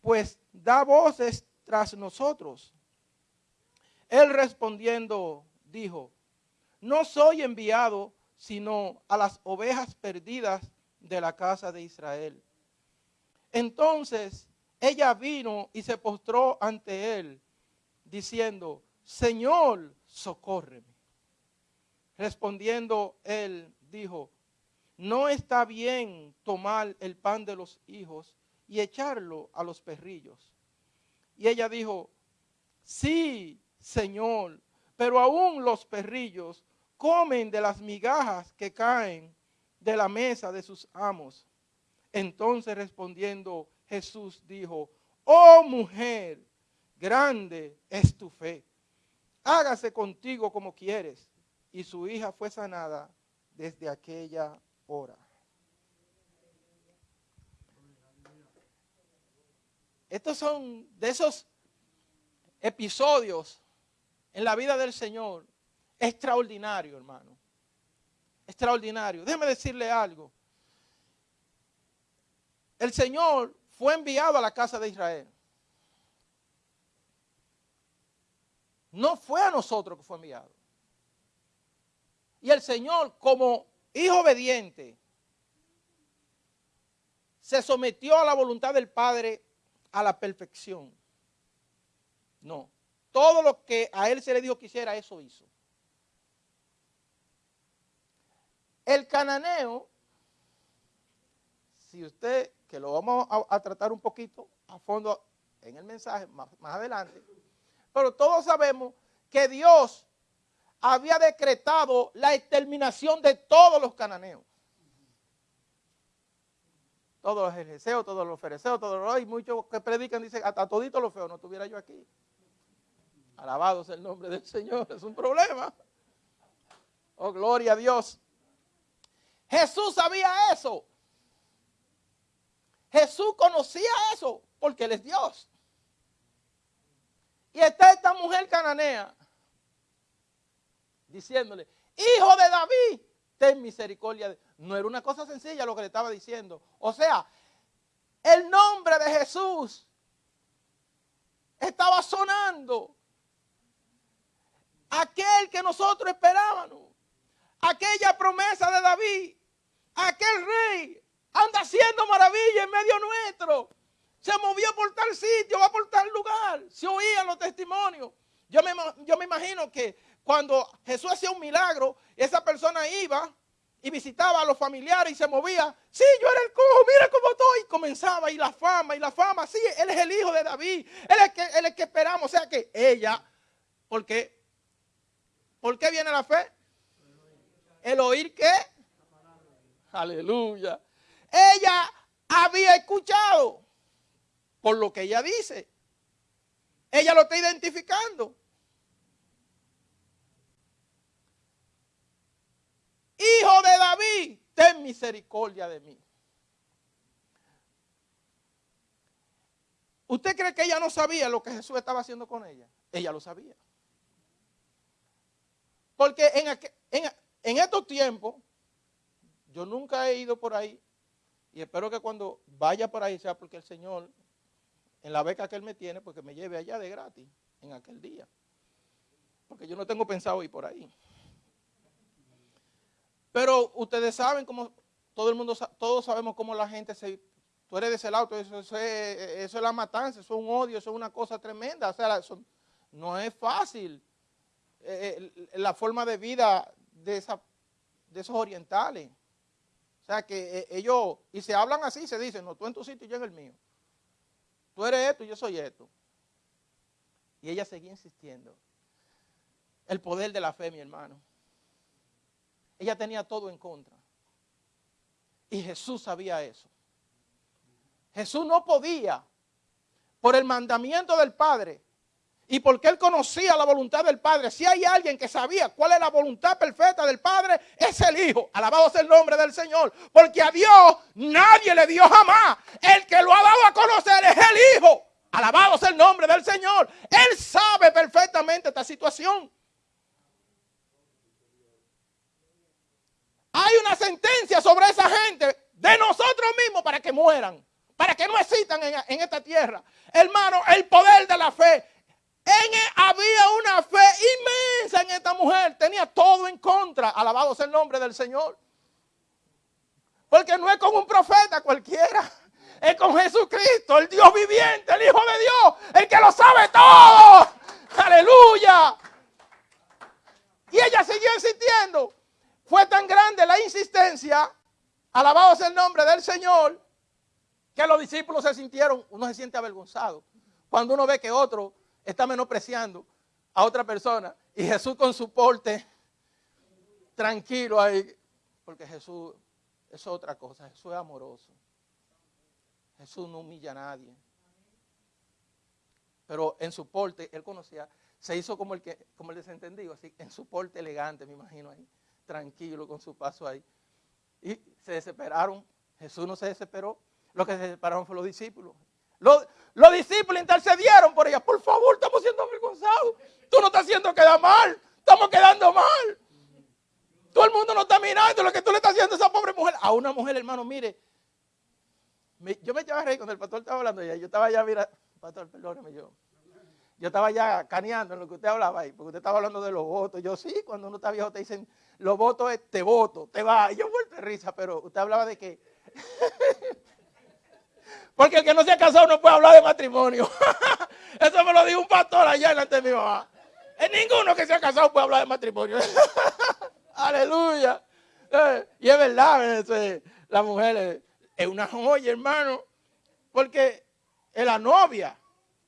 pues da voces tras nosotros. Él respondiendo dijo, no soy enviado sino a las ovejas perdidas de la casa de Israel. Entonces ella vino y se postró ante él, diciendo, Señor, socórreme. Respondiendo él, dijo, no está bien tomar el pan de los hijos y echarlo a los perrillos. Y ella dijo, sí, Señor, pero aún los perrillos comen de las migajas que caen de la mesa de sus amos. Entonces respondiendo Jesús dijo, oh mujer, grande es tu fe, hágase contigo como quieres. Y su hija fue sanada desde aquella hora. Estos son de esos episodios en la vida del Señor extraordinario, hermano. Extraordinario. Déjeme decirle algo. El Señor fue enviado a la casa de Israel. No fue a nosotros que fue enviado. Y el Señor, como hijo obediente, se sometió a la voluntad del Padre a la perfección. No. Todo lo que a él se le dijo que hiciera, eso hizo. El cananeo, si usted, que lo vamos a, tratar un poquito a fondo en el mensaje más, más adelante, pero todos sabemos que Dios había decretado la exterminación de todos los cananeos. Todos los ejeseos, todos los fereceos, todos los... Hay muchos que predican, dicen, hasta todito lo feo no estuviera yo aquí. Alabado sea el nombre del Señor, es un problema. Oh, gloria a Dios. Jesús sabía eso. Jesús conocía eso porque Él es Dios. Y está esta mujer cananea diciéndole, hijo de David, ten misericordia. No era una cosa sencilla lo que le estaba diciendo. O sea, el nombre de Jesús estaba sonando aquel que nosotros esperábamos, aquella promesa de David, aquel rey anda haciendo maravilla en medio nuestro. Se movió por tal sitio, va por tal lugar. Se oían los testimonios. Yo me, imagino que cuando Jesús hacía un milagro, esa persona iba y visitaba a los familiares y se movía. Sí, yo era el cojo, mira cómo estoy. Y comenzaba y la fama y la fama. Sí, él es el hijo de David. Él es que, él es que esperamos. O sea que ella, porque ¿Por qué viene la fe? ¿El oír qué? Aleluya. Ella había escuchado por lo que ella dice. Ella lo está identificando. Hijo de David, ten misericordia de mí. ¿Usted cree que ella no sabía lo que Jesús estaba haciendo con ella? Ella lo sabía. Porque en, estos tiempos, yo nunca he ido por ahí y espero que cuando vaya por ahí sea porque el Señor, en la beca que Él me tiene, porque me lleve allá de gratis en aquel día. Porque yo no tengo pensado ir por ahí. Pero ustedes saben cómo, todo el mundo, todos sabemos cómo la gente se, tú eres de ese lado, eso, eso, es, la matanza, eso es un odio, eso es una cosa tremenda. O sea, no es fácil eh, la forma de vida de, esa, de esos orientales. Sea que eh, ellos, y se hablan así, se dicen, no, tú en tu sitio y yo en el mío. Tú eres esto y yo soy esto. Y ella seguía insistiendo. El poder de la fe, mi hermano. Ella tenía todo en contra. Y Jesús sabía eso. Jesús no podía por el mandamiento del Padre y porque él conocía la voluntad del Padre. Si hay alguien que sabía cuál es la voluntad perfecta del Padre, es el Hijo. Alabado sea el nombre del Señor. Porque a Dios nadie le dio jamás. El que lo ha dado a conocer es el Hijo. Alabado sea el nombre del Señor. Él sabe perfectamente esta situación. Hay una sentencia sobre esa gente de nosotros mismos para que mueran, para que no existan en, en esta tierra. Hermano, el poder de la fe en él había una fe inmensa en esta mujer. Tenía todo en contra. Alabado sea el nombre del Señor. Porque no es con un profeta cualquiera. Es con Jesucristo, el Dios viviente, el Hijo de Dios, el que lo sabe todo. Aleluya. Y ella siguió insistiendo. Fue tan grande la insistencia, alabado sea el nombre del Señor, que los discípulos se sintieron, uno se siente avergonzado. Cuando uno ve que otro está menospreciando a otra persona y Jesús con su porte tranquilo ahí, porque Jesús es otra cosa, Jesús es amoroso. Jesús no humilla a nadie. Pero en su porte, él conocía, se hizo como el, que, como el desentendido, así, en su porte elegante, me imagino ahí, tranquilo con su paso ahí. Y se desesperaron. Jesús no se desesperó. Los que se desesperaron fueron los discípulos. Los, los discípulos intercedieron por ella. Por favor, estamos siendo avergonzados. Tú no estás haciendo quedar mal. Estamos quedando mal. Todo el mundo no está mirando lo que tú le estás haciendo a esa pobre mujer. A una mujer, hermano, mire. yo me echaba a cuando el pastor estaba hablando ya. Yo estaba ya, mira, pastor, perdóneme yo. Yo estaba ya caneando en lo que usted hablaba ahí, porque usted estaba hablando de los votos. Yo sí, cuando uno está viejo te dicen, los votos es te voto, te va. Y yo vuelto de risa, pero usted hablaba de que porque el que no se ha casado no puede hablar de matrimonio. Eso me lo dijo un pastor allá delante de mi mamá. Es ninguno que se ha casado puede hablar de matrimonio. Aleluya. Eh, y es verdad, la mujer es una joya, hermano. Porque es la novia.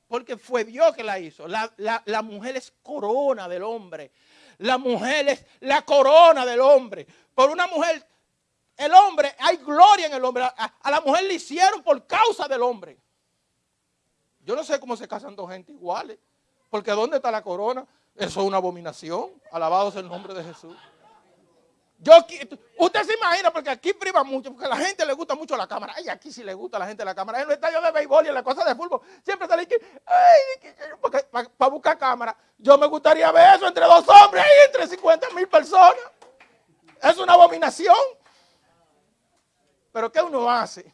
Porque fue Dios que la hizo. La, la mujer es corona del hombre. La mujer es la corona del hombre. Por una mujer el hombre, hay gloria en el hombre. A, la mujer le hicieron por causa del hombre. Yo no sé cómo se casan dos gente iguales. Porque ¿dónde está la corona? Eso es una abominación. Alabado sea el nombre de Jesús. Yo, usted se imagina, porque aquí priva mucho, porque a la gente le gusta mucho la cámara. Ay, aquí sí le gusta a la gente la cámara. En los estadios de béisbol y en las cosas de fútbol, siempre sale que, ay, para buscar cámara. Yo me gustaría ver eso entre dos hombres y entre 50 mil personas. Es una abominación. Pero ¿qué uno hace?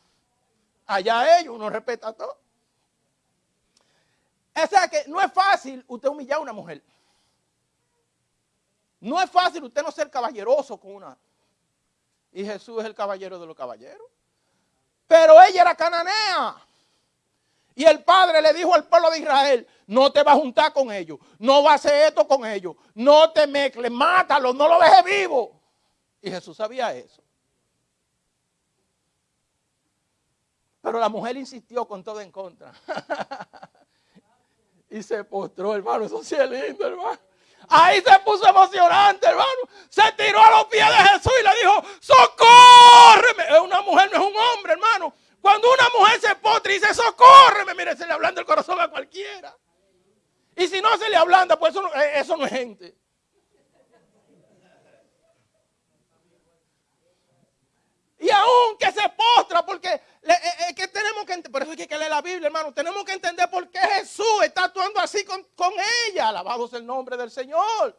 Allá ellos, uno respeta todo. O sea que no es fácil usted humillar a una mujer. No es fácil usted no ser caballeroso con una. Y Jesús es el caballero de los caballeros. Pero ella era cananea. Y el padre le dijo al pueblo de Israel, no te va a juntar con ellos, no va a hacer esto con ellos, no te mezcles, mátalo, no lo dejes vivo. Y Jesús sabía eso. Pero la mujer insistió con todo en contra. y se postró, hermano. Eso sí es lindo, hermano. Ahí se puso emocionante, hermano. Se tiró a los pies de Jesús y le dijo, socórreme. Una mujer, no es un hombre, hermano. Cuando una mujer se postra y dice, socórreme, mire, se le ablanda el corazón a cualquiera. Y si no se le ablanda, pues eso no, eso no es gente. Y aún que se postra, porque es eh, eh, que tenemos que por eso hay que leer la Biblia, hermano. Tenemos que entender por qué Jesús está actuando así con, con ella. Alabado sea el nombre del Señor.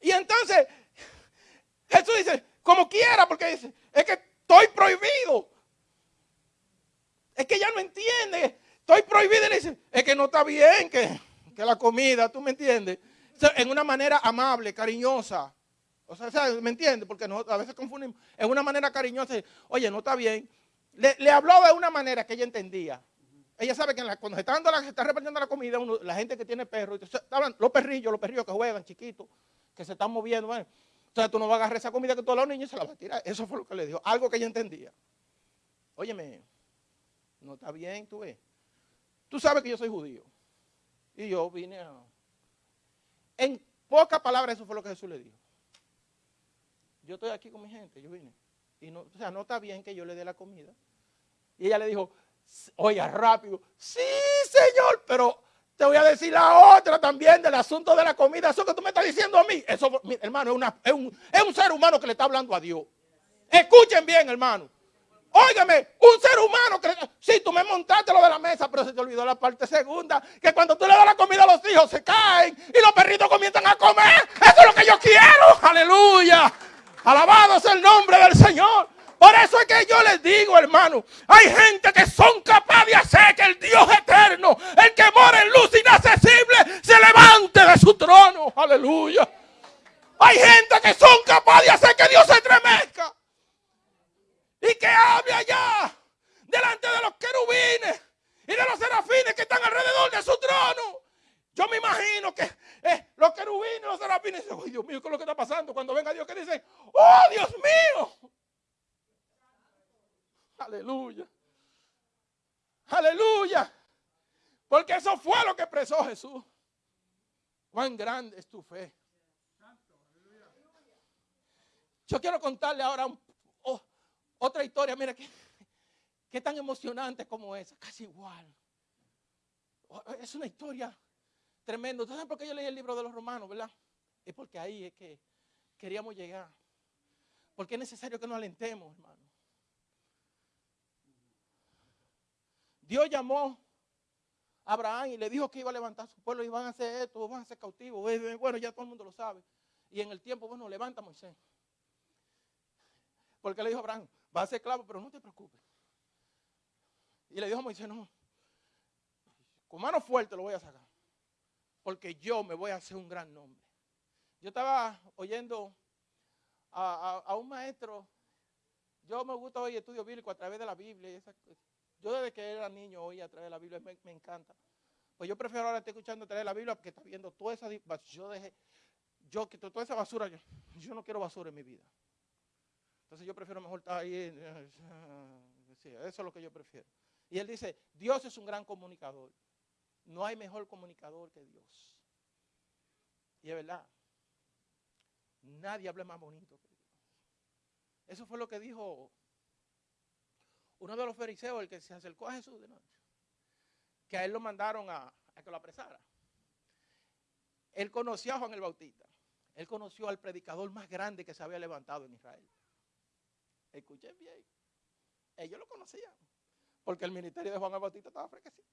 Y entonces Jesús dice, como quiera, porque dice, es que estoy prohibido. Es que ella no entiende. Estoy prohibido. Y le dice, es que no está bien que, que la comida, tú me entiendes en una manera amable, cariñosa. O sea, ¿me entiende? Porque a veces confundimos. En una manera cariñosa, oye, no está bien. Le, habló de una manera que ella entendía. Ella sabe que cuando se está, dando la, se está repartiendo la comida, la gente que tiene perros, los perrillos, los perrillos que juegan chiquitos, que se están moviendo. Bueno, sea, tú no vas a agarrar esa comida que todos los niños se la vas a tirar. Eso fue lo que le dijo. Algo que ella entendía. Óyeme, no está bien, tú ves. Tú sabes que yo soy judío. Y yo vine a en pocas palabras, eso fue lo que Jesús le dijo. Yo estoy aquí con mi gente, yo vine. Y no, o sea, no está bien que yo le dé la comida Y ella le dijo, oiga, rápido, sí, señor, pero te voy a decir la otra también del asunto de la comida. Eso que tú me estás diciendo a mí, eso, hermano, es un, es un ser humano que le está hablando a Dios. Escuchen bien, hermano. Óigame, un ser humano que... Sí, tú me montaste lo de la mesa, pero se te olvidó la parte segunda, que cuando tú le das la comida a los hijos se caen y los perritos comienzan a comer. Eso es lo que yo quiero. Aleluya. Alabado sea el nombre del Señor. Por eso es que yo les digo, hermano, hay gente que son capaces de hacer que el Dios eterno, el que mora en luz inaccesible, se levante de su trono. Aleluya. Hay gente que son capaces de hacer que Dios se estremezca y que hable allá delante de los querubines y de los serafines que están alrededor de su trono. Yo me imagino que eh, los querubines los serafines dicen, "Ay, Dios mío, ¿qué es lo que está pasando? Cuando venga Dios que dice, oh Dios mío. Aleluya. Aleluya. Porque eso fue lo que expresó Jesús. Cuán grande es tu fe. Yo quiero contarle ahora un- oh, otra historia. Mira que, qué tan emocionante como esa. Casi igual. Oh, Es una historia tremenda. ¿Ustedes saben por qué yo leí el libro de los romanos, verdad? Es porque ahí es que queríamos llegar. Porque es necesario que nos alentemos, hermano. Dios llamó a Abraham y le dijo que iba a levantar su pueblo y van a hacer esto, van a ser cautivos. Bueno, ya todo el mundo lo sabe. Y en el tiempo, bueno, levanta a Moisés. Porque le dijo a Abraham, va a ser esclavo, pero no te preocupes. Y le dijo a Moisés, no, con mano fuerte lo voy a sacar. Porque yo me voy a hacer un gran nombre. Yo estaba oyendo a, a- un maestro. Yo me gusta oír estudio bíblico a través de la Biblia. Yo desde que era niño oía a través de la Biblia, me, me encanta. Pues yo prefiero ahora estar escuchando a través de la Biblia porque está viendo toda esa... Yo dejé, yo quito toda esa basura. Yo no quiero basura en mi vida. Entonces yo prefiero mejor estar ahí. en- sí, eso es lo que yo prefiero. Y él dice, Dios es un gran comunicador. No hay mejor comunicador que Dios. Y es verdad. Nadie habla más bonito que Dios. Eso fue lo que dijo uno de los fariseos, el que se acercó a Jesús de noche. Que a él lo mandaron a, a que lo apresara. Él conoció a Juan el Bautista. Él conoció al predicador más grande que se había levantado en Israel. Escuchen bien. Ellos lo conocían. Porque el ministerio de Juan el Bautista estaba fresquecito.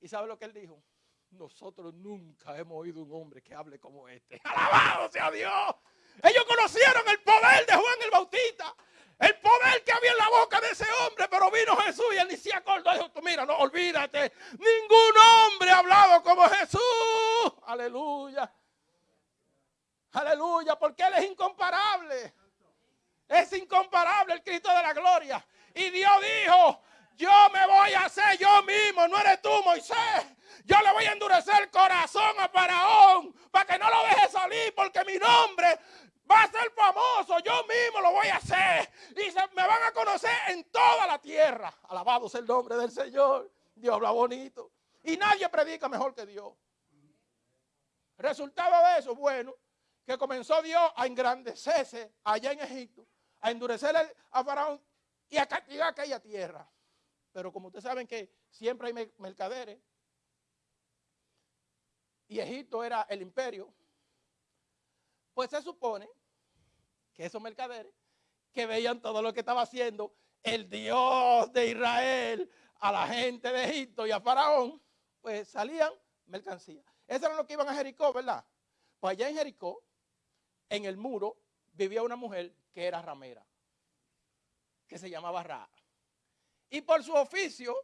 ¿Y sabe lo que él dijo? Nosotros nunca hemos oído un hombre que hable como este. ¡Alabado sea Dios! Ellos conocieron el poder de Juan el Bautista. El poder que había en la boca de ese hombre. Pero vino Jesús y él ni se acordó. Dijo, tú mira, no olvídate. Ningún hombre ha hablado como Jesús. Aleluya. Aleluya. Porque Él es incomparable. Es incomparable el Cristo de la gloria. Y Dios dijo, yo me voy a hacer yo mismo, no eres tú, Moisés. Yo le voy a endurecer el corazón a Faraón para que no lo deje salir porque mi nombre va a ser famoso. Yo mismo lo voy a hacer. Y se- me van a conocer en toda la tierra. Alabado sea el nombre del Señor. Dios habla bonito. Y nadie predica mejor que Dios. Resultado de eso, bueno, que comenzó Dios a engrandecerse allá en Egipto, a endurecer a Faraón y a castigar aquella tierra. Pero como ustedes saben que siempre hay mer- mercaderes, y Egipto era el imperio, pues se supone que esos mercaderes que veían todo lo que estaba haciendo el Dios de Israel a la gente de Egipto y a Faraón, pues salían mercancías. Eso era lo que iban a Jericó, ¿verdad? Pues allá en Jericó, en el muro, vivía una mujer que era ramera, que se llamaba Ra. Y por su oficio,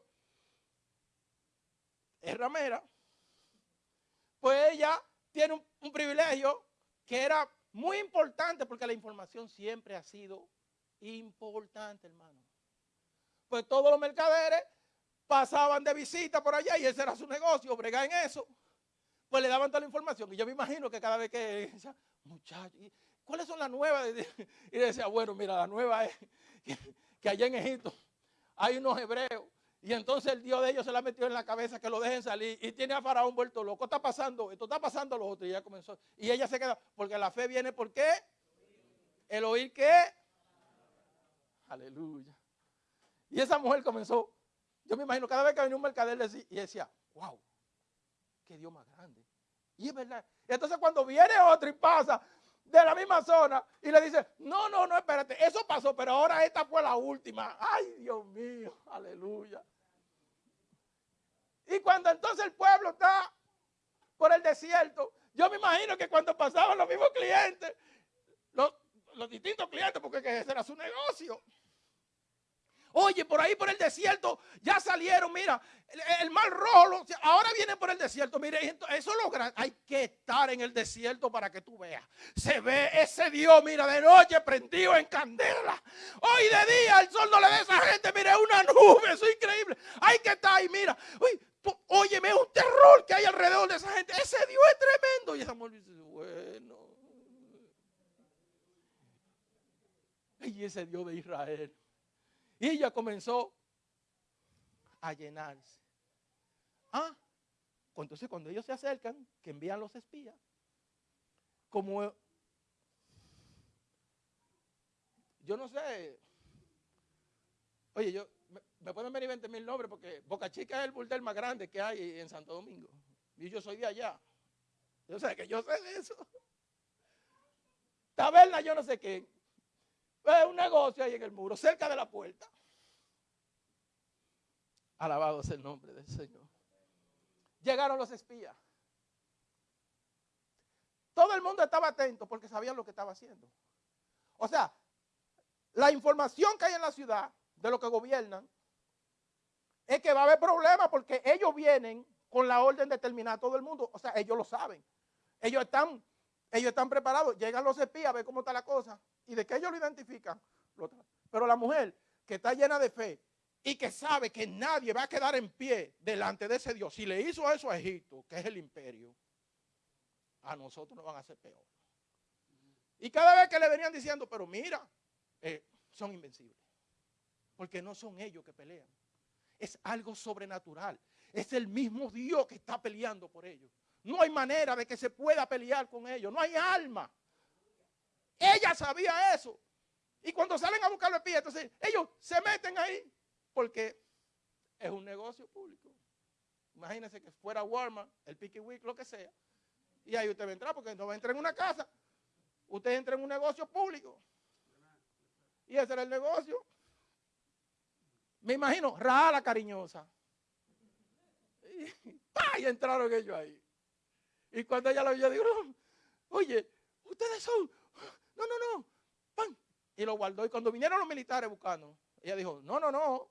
es ramera, pues ella tiene un, privilegio que era muy importante porque la información siempre ha sido importante, hermano. Pues todos los mercaderes pasaban de visita por allá y ese era su negocio, bregar en eso. Pues le daban toda la información. Y yo me imagino que cada vez que ¿y ¿cuáles son las nuevas? Y decía, bueno, mira, la nueva es que, allá en Egipto hay unos hebreos. Y entonces el Dios de ellos se la metió en la cabeza que lo dejen salir. Y tiene a Faraón vuelto loco. Está pasando, esto está pasando lo otro. Y ya comenzó. Y ella se queda, porque la fe viene por qué? El oír qué? Aleluya. Y esa mujer comenzó, yo me imagino, cada vez que venía un mercader decía, y decía, wow, qué Dios más grande. Y es verdad. Entonces cuando viene otro y pasa de la misma zona y le dice, no, no, no, espérate, eso pasó, pero ahora esta fue la última. Ay, Dios mío, aleluya. Y cuando entonces el pueblo está por el desierto, yo me imagino que cuando pasaban los mismos clientes, los, los distintos clientes, porque ese era su negocio. Oye, por ahí por el desierto ya salieron, mira, el, el mar rojo, ahora vienen por el desierto. Mire, eso es lo grande. Hay que estar en el desierto para que tú veas. Se ve ese Dios, mira, de noche prendido en candela. Hoy de día el sol no le da a esa gente, mire, una nube, eso es increíble. Hay que estar ahí, mira. Uy, tú- un terror que hay alrededor de esa gente. Ese Dios es tremendo. Y esa mujer dice, bueno. Y ese Dios de Israel. Y ella comenzó a llenarse. Ah, entonces cuando ellos se acercan, que envían los espías, como yo no sé, oye, yo me, pueden venir 20 mil nombres porque Boca Chica es el burdel más grande que hay en Santo Domingo. Y yo soy de allá. Yo sé que yo sé de eso. Taberna, yo no sé qué. Es un negocio ahí en el muro, cerca de la puerta. Alabado sea el nombre del Señor. Llegaron los espías. Todo el mundo estaba atento porque sabían lo que estaba haciendo. O sea, la información que hay en la ciudad de lo que gobiernan es que va a haber problemas porque ellos vienen con la orden de terminar todo el mundo. O sea, ellos lo saben. Ellos están, ellos están preparados. Llegan los espías a ver cómo está la cosa. Y de que ellos lo identifican. Pero la mujer que está llena de fe y que sabe que nadie va a quedar en pie delante de ese Dios. Si le hizo eso a Egipto, que es el imperio, a nosotros nos van a hacer peor. Y cada vez que le venían diciendo, pero mira, eh, son invencibles. Porque no son ellos que pelean. Es algo sobrenatural. Es el mismo Dios que está peleando por ellos. No hay manera de que se pueda pelear con ellos. No hay alma. Ella sabía eso. Y cuando salen a buscar los espías, entonces ellos se meten ahí porque es un negocio público. Imagínense que fuera Walmart, el Picky Week, lo que sea. Y ahí usted entrar porque no va a entrar en una casa. Usted entra en un negocio público. Y ese era el negocio. Me imagino, Raja la cariñosa. Y, ¡pa! y entraron ellos ahí. Y cuando ella lo vio, digo, "No, oye, ustedes son, no, no, no, pan. Y lo guardó. Y cuando vinieron los militares buscando, ella dijo, no, no, no.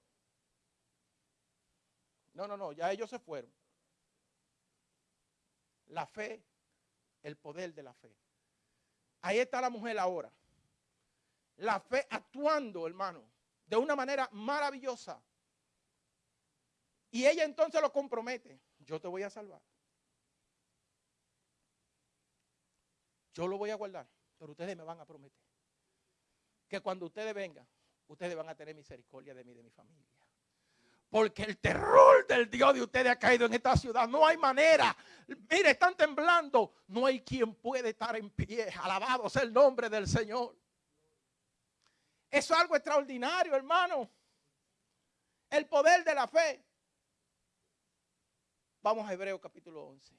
No, no, no, ya ellos se fueron. La fe, el poder de la fe. Ahí está la mujer ahora. La fe actuando, hermano, de una manera maravillosa. Y ella entonces lo compromete. Yo te voy a salvar. Yo lo voy a guardar, pero ustedes me van a prometer que cuando ustedes vengan, ustedes van a tener misericordia de mí de mi familia. Porque el terror del Dios de ustedes ha caído en esta ciudad. No hay manera. Mire, están temblando. No hay quien puede estar en pie. Alabado sea el nombre del Señor. Eso es algo extraordinario, hermano. El poder de la fe. Vamos a Hebreo capítulo 11.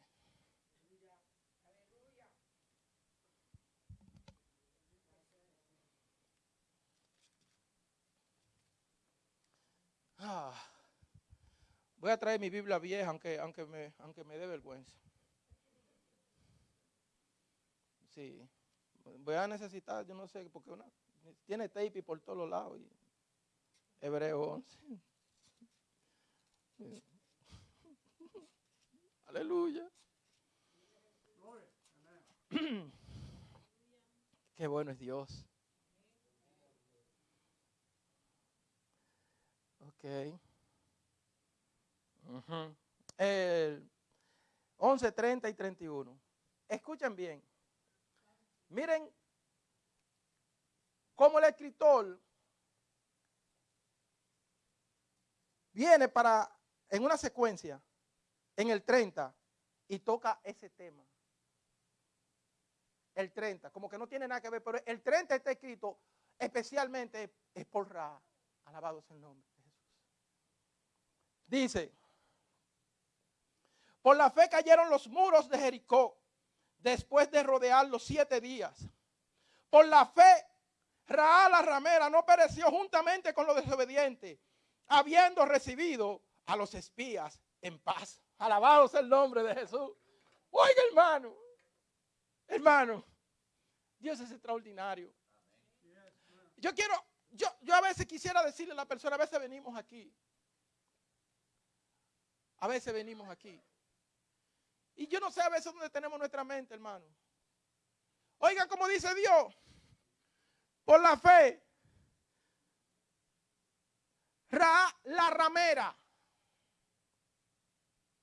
Ah, voy a traer mi Biblia vieja, aunque, aunque, me, aunque me dé vergüenza. Sí, voy a necesitar, yo no sé, porque una, tiene tape por todos lados. y- Hebreo 11. Sí. Aleluya. Qué bueno es Dios. Ok. Ujú. El 11, 30 y 31. Escuchen bien. Miren cómo el escritor viene para, en una secuencia, en el 30, y toca ese tema. El 30, como que no tiene nada que ver, pero el 30 está escrito especialmente es por Ra. Alabado sea el nombre de Jesús. Dice, por la fe cayeron los muros de Jericó después de rodearlos siete días. Por la fe, Raá la ramera no pereció juntamente con los desobedientes, habiendo recibido a los espías en paz. Alabado sea el nombre de Jesús. Oiga, hermano, hermano, Dios es extraordinario. Yo quiero, yo, yo a veces quisiera decirle a la persona, a veces venimos aquí. A veces venimos aquí. Y yo no sé a veces dónde tenemos nuestra mente, hermano. Oigan como dice Dios, por la fe, Ra, la ramera.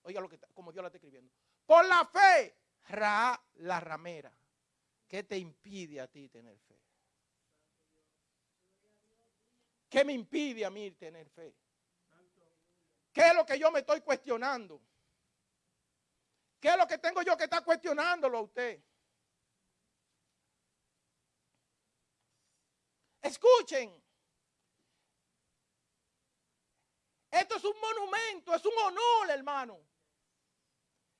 Oiga lo que como Dios la está escribiendo. Por la fe, Ra, la ramera. ¿Qué te impide a ti tener fe? ¿Qué me impide a mí tener fe? ¿Qué es lo que yo me estoy cuestionando? ¿Qué es lo que tengo yo que está cuestionándolo a usted? Escuchen. Esto es un monumento, es un honor, hermano.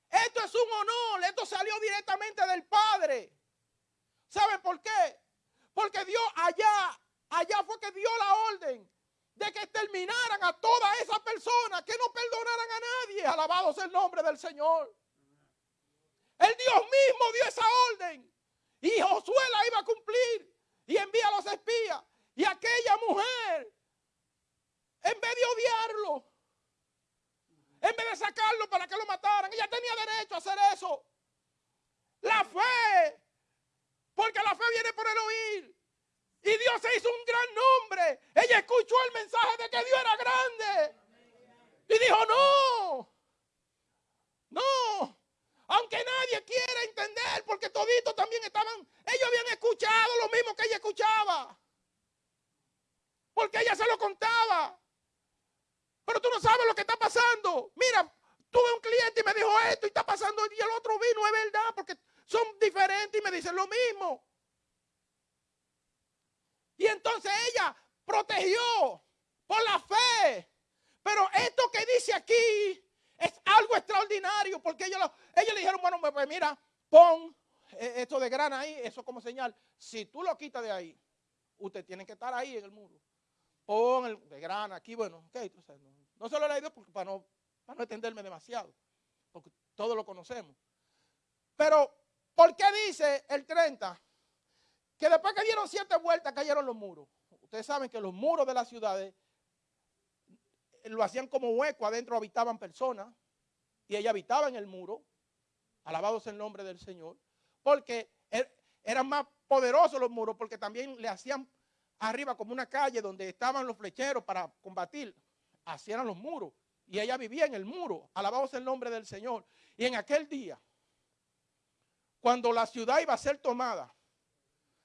Esto es un honor, esto salió directamente del Padre. ¿Saben por qué? Porque Dios allá, allá fue que dio la orden de que terminaran a todas esas personas, que no perdonaran a nadie. Alabado sea el nombre del Señor. El Dios mismo dio esa orden. Y Josué la iba a cumplir. Y envía a los espías. Y aquella mujer, en vez de odiarlo, en vez de sacarlo para que lo mataran, ella tenía derecho a hacer eso. La fe, porque la fe viene por el oír. Y Dios se hizo un gran nombre. Ella escuchó el mensaje de que Dios era grande. Y dijo, no, no, aunque nadie quiera entender, porque toditos también estaban, ellos habían escuchado lo mismo que ella escuchaba. Porque ella se lo contaba. Pero tú no sabes lo que está pasando. Mira, tuve un cliente y me dijo esto y está pasando y el otro vino, es verdad, porque son diferentes y me dicen lo mismo. Y entonces ella protegió por la fe. Pero esto que dice aquí es algo extraordinario porque ellos, lo- ellos le dijeron, bueno, pues, pues mira, pon eh, esto de grana ahí, eso como señal. Si tú lo quitas de ahí, usted tiene que estar ahí en el muro. Pon el de grana aquí, bueno, ok, sabes, no, no se lo he leído porque para no, para no extenderme demasiado, porque todos lo conocemos. Pero, ¿por qué dice el 30? Que después que dieron siete vueltas cayeron los muros. Ustedes saben que los muros de las ciudades lo hacían como hueco, adentro habitaban personas y ella habitaba en el muro. Alabado sea el nombre del Señor. Porque er- eran más poderosos los muros, porque también le hacían arriba como una calle donde estaban los flecheros para combatir. Hacían los muros. Y ella vivía en el muro. Alabado sea el nombre del Señor. Y en aquel día, cuando la ciudad iba a ser tomada,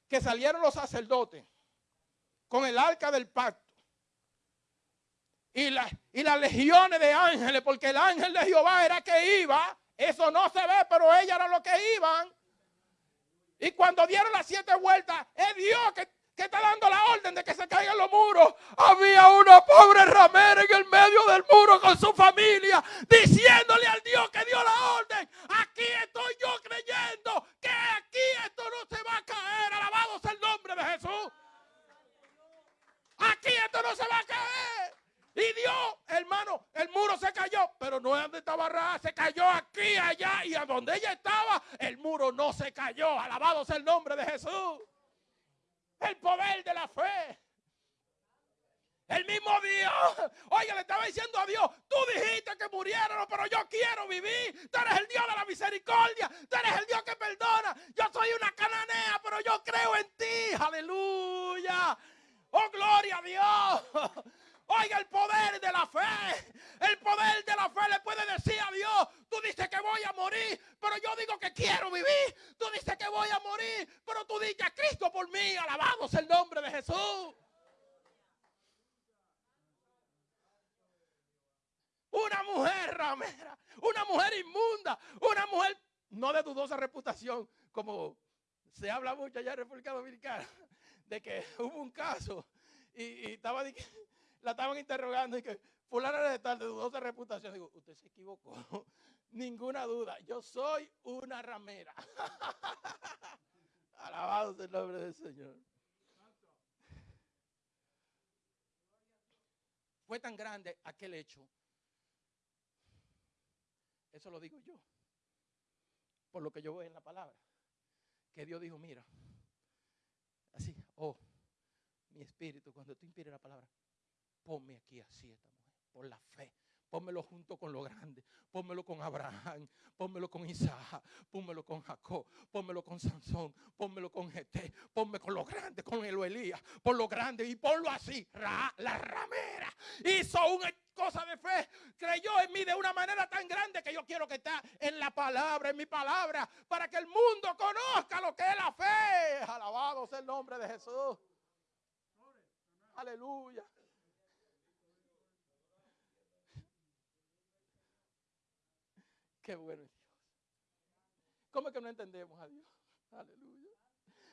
que salieron los sacerdotes con el arca del pacto y, la- y las legiones de ángeles, porque el ángel de Jehová era que iba, eso no se ve, pero ellas eran los que iban. Y cuando dieron las siete vueltas, es Dios que, que está dando la orden de que se caigan los muros. Había una pobre ramera en el medio del muro con su familia, diciéndole al Dios que dio la orden. Aquí estoy yo creyendo que aquí esto no se va a caer. Alabado sea el nombre de Jesús. Aquí esto no se va a caer. Y Dios, hermano, el muro se cayó, pero no es donde estaba Ra, se cayó aquí, allá, y a donde ella estaba, el muro no se cayó. Alabado sea el nombre de Jesús. El poder de la fe. El mismo Dios. Oye, le estaba diciendo a Dios, tú dijiste que murieron, pero yo quiero vivir. Tú eres el Dios de la misericordia. Tú eres el Dios que perdona. Yo soy una cananea, pero yo creo en ti. Aleluya. Oh, gloria a Dios. Oiga, el poder de la fe. El poder de la fe le puede decir a Dios, tú dices que voy a morir, pero yo digo que quiero vivir. Tú dices que voy a morir, pero tú dices a Cristo por mí. Alabado sea el nombre de Jesús. Una mujer ramera, una mujer inmunda, una mujer no de dudosa reputación, como se habla mucho allá en República Dominicana, de que hubo un caso y, y estaba de que- la estaban interrogando y que, fulana de tal de dudosa reputación. Digo, usted se equivocó. Ninguna duda. Yo soy una ramera. Alabado sea el nombre del Señor. Fue tan grande aquel hecho. Eso lo digo yo. Por lo que yo veo en la palabra. Que Dios dijo, mira. Así, oh, mi espíritu, cuando tú inspires la palabra, ponme aquí así por la fe. Pónmelo junto con lo grande. Pónmelo con Abraham. Pónmelo con Isaac. Pónmelo con Jacob. Pónmelo con Sansón. Pónmelo con Gete. Ponme con lo grande, con el Elías. Por lo grande y ponlo así. Ra, la ramera hizo una cosa de fe. Creyó en mí de una manera tan grande que yo quiero que está en la palabra, en mi palabra, para que el mundo conozca lo que es la fe. Alabado sea el nombre de Jesús. Aleluya. Qué bueno es Dios. ¿Cómo es que no entendemos a Dios? Aleluya.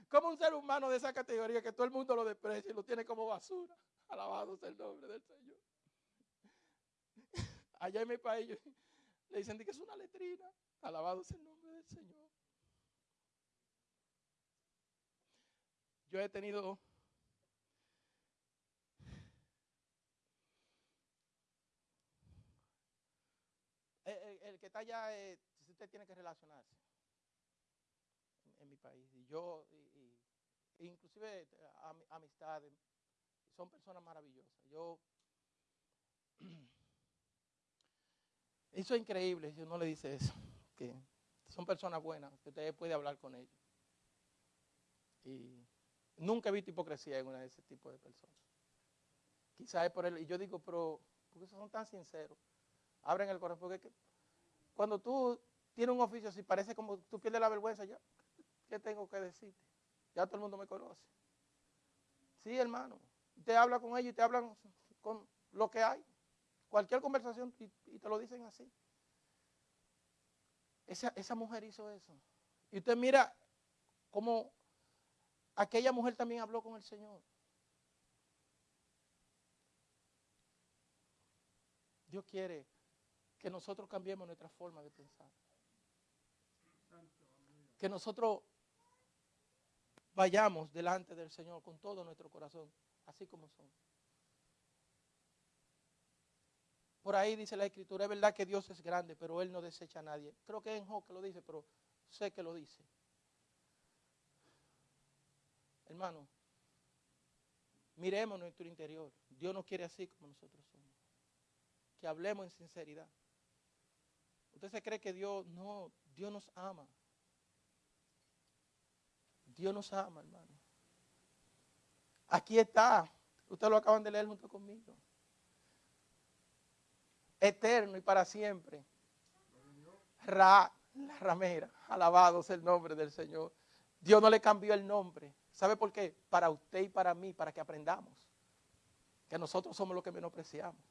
Como un ser humano de esa categoría que todo el mundo lo desprecia y lo tiene como basura. Alabado sea el nombre del Señor. Allá en mi país le dicen que es una letrina. Alabado sea el nombre del Señor. Yo he tenido el, el que está allá, eh, usted tiene que relacionarse en, mi país. Y yo, y- inclusive am- amistades, son personas maravillosas. Yo, eso es increíble si uno le dice eso, que son personas buenas, que usted puede hablar con ellos. Y nunca he visto hipocresía en una de ese tipo de personas. Quizás es por él, y yo digo, pero, ¿por qué son tan sinceros? Abren el corazón, porque cuando tú tienes un oficio así, parece como tú pierdes la vergüenza ya. ¿Qué tengo que decirte? Ya todo el mundo me conoce. Sí, hermano. Te habla con ellos y te hablan con lo que hay. Cualquier conversación y, y te lo dicen así. Esa, esa mujer hizo eso. Y usted mira cómo aquella mujer también habló con el Señor. Dios quiere que nosotros cambiemos nuestra forma de pensar. Que nosotros vayamos delante del Señor con todo nuestro corazón, así como son. Por ahí dice la Escritura, es verdad que Dios es grande, pero Él no desecha a nadie. Creo que en Job que lo dice, pero sé que lo dice. Hermano, miremos nuestro interior. Dios nos quiere así como nosotros somos. Que hablemos en sinceridad. ¿Usted se cree que Dios no, Dios nos ama? Dios nos ama, hermano. Aquí está. Ustedes lo acaban de leer junto conmigo. Eterno y para siempre. Ra, la ramera. Alabado sea el nombre del Señor. Dios no le cambió el nombre. ¿Sabe por qué? Para usted y para mí, para que aprendamos. Que nosotros somos los que menospreciamos.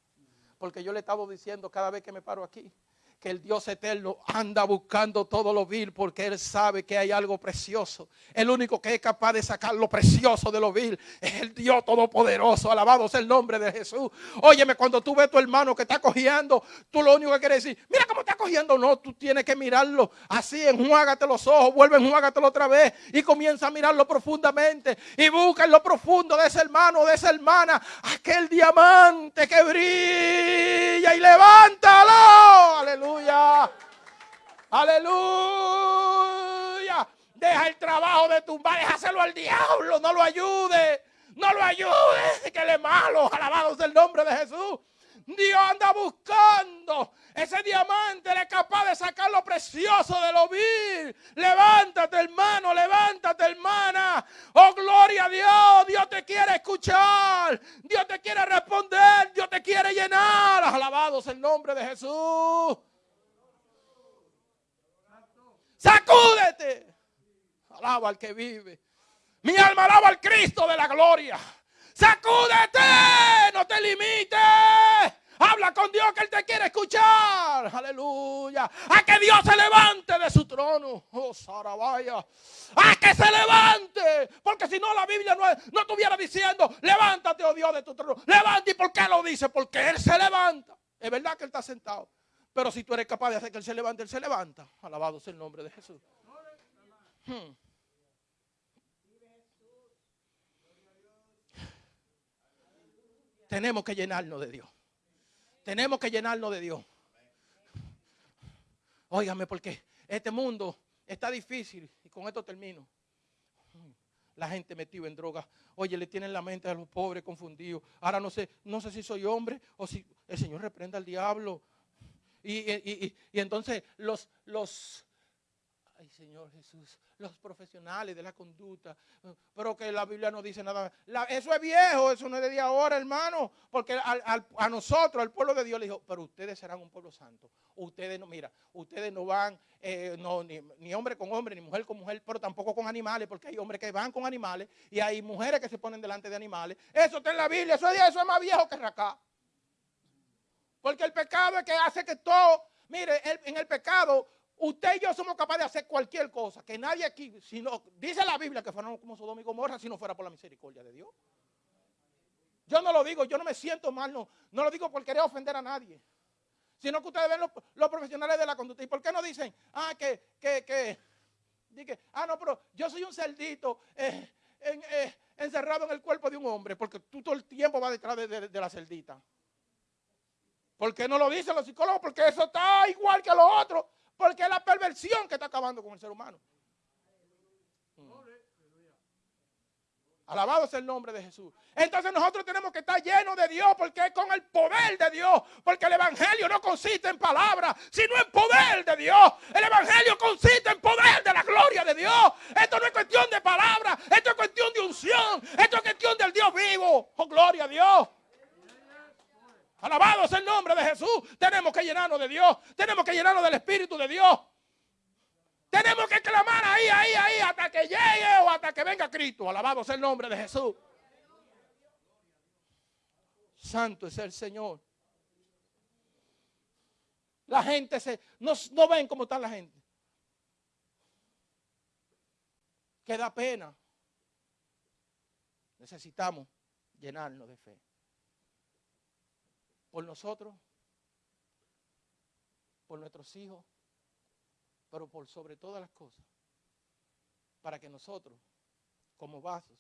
Porque yo le he estado diciendo cada vez que me paro aquí, que el Dios eterno anda buscando todo lo vil porque Él sabe que hay algo precioso. El único que es capaz de sacar lo precioso de lo vil es el Dios todopoderoso. Alabado sea el nombre de Jesús. Óyeme, cuando tú ves a tu hermano que está cogiendo, tú lo único que quieres decir, mira cómo está cogiendo. No, tú tienes que mirarlo así, enjuágate los ojos, vuelve, enjuágatelo otra vez y comienza a mirarlo profundamente y busca en lo profundo de ese hermano, de esa hermana, aquel diamante que brilla y levántalo. Aleluya. Aleluya. Deja el trabajo de tumbar, déjaselo al diablo, no lo ayude. No lo ayude, que él es malo. Alabado sea el nombre de Jesús. Dios anda buscando ese diamante, él es capaz de sacar lo precioso de lo vil. Levántate, hermano, levántate, hermana. Oh, gloria a Dios. Dios te quiere escuchar. Dios te quiere responder. Dios te quiere llenar. Alabado sea el nombre de Jesús. Sacúdete. Alaba al que vive. Mi alma alaba al Cristo de la gloria. Sacúdete. No te limites. Habla con Dios que Él te quiere escuchar. Aleluya. A que Dios se levante de su trono. Oh, Sarabaya. A que se levante. Porque si no, la Biblia no, no estuviera diciendo, levántate, oh Dios, de tu trono. Levante. ¿Y por qué lo dice? Porque Él se levanta. Es verdad que Él está sentado. Pero si tú eres capaz de hacer que Él se levante, Él se levanta. Alabado sea el nombre de Jesús. Hmm. Tenemos que llenarnos de Dios. Tenemos que llenarnos de Dios. Óigame, porque este mundo está difícil. Y con esto termino. La gente metida en drogas. Oye, le tienen la mente a los pobres confundidos. Ahora no sé, no sé si soy hombre o si el Señor reprenda al diablo. Y, y- y- entonces los, los, ay Señor Jesús, los profesionales de la conducta, pero que la Biblia no dice nada. La- eso es viejo, eso no es de día ahora, hermano, porque al- al- a nosotros, al pueblo de Dios, le dijo, pero ustedes serán un pueblo santo. Ustedes no, mira, ustedes no van, eh, no, ni, ni hombre con hombre, ni mujer con mujer, pero tampoco con animales, porque hay hombres que van con animales y hay mujeres que se ponen delante de animales. Eso está en la Biblia, eso es, eso es más viejo que acá. Porque el pecado es que hace que todo, mire, en el pecado, usted y yo somos capaces de hacer cualquier cosa. Que nadie aquí, si no, dice la Biblia que fueron como Sodoma y Gomorra si no fuera por la misericordia de Dios. Yo no lo digo, yo no me siento mal, no, no lo digo por querer ofender a nadie. Sino que ustedes ven los, profesionales de la conducta. ¿Y por qué no dicen, ah, que, que, que, ah, no, pero yo soy un cerdito eh, eh, encerrado en el cuerpo de un hombre, porque tú todo el tiempo vas detrás de, de- de la cerdita. ¿Por qué no lo dicen los psicólogos? Porque eso está igual que lo otro, porque es la perversión que está acabando con el ser humano. Mm. Alabado sea el nombre de Jesús. Entonces nosotros tenemos que estar llenos de Dios porque es con el poder de Dios. Porque el Evangelio no consiste en palabras, sino en poder de Dios. El Evangelio consiste en poder de la gloria de Dios. Esto no es cuestión de palabras, esto es cuestión de unción. Esto es cuestión del Dios vivo. Oh, gloria a Dios. Alabado sea el nombre de Jesús. Tenemos que llenarnos de Dios. Tenemos que llenarnos del Espíritu de Dios. Tenemos que clamar ahí, ahí, ahí, hasta que llegue o hasta que venga Cristo. Alabado sea el nombre de Jesús. Santo es el Señor. La gente se, no, no ven cómo está la gente. Que da pena. Necesitamos llenarnos de fe. Por nosotros, por nuestros hijos, pero por sobre todas las cosas, para que nosotros, como vasos,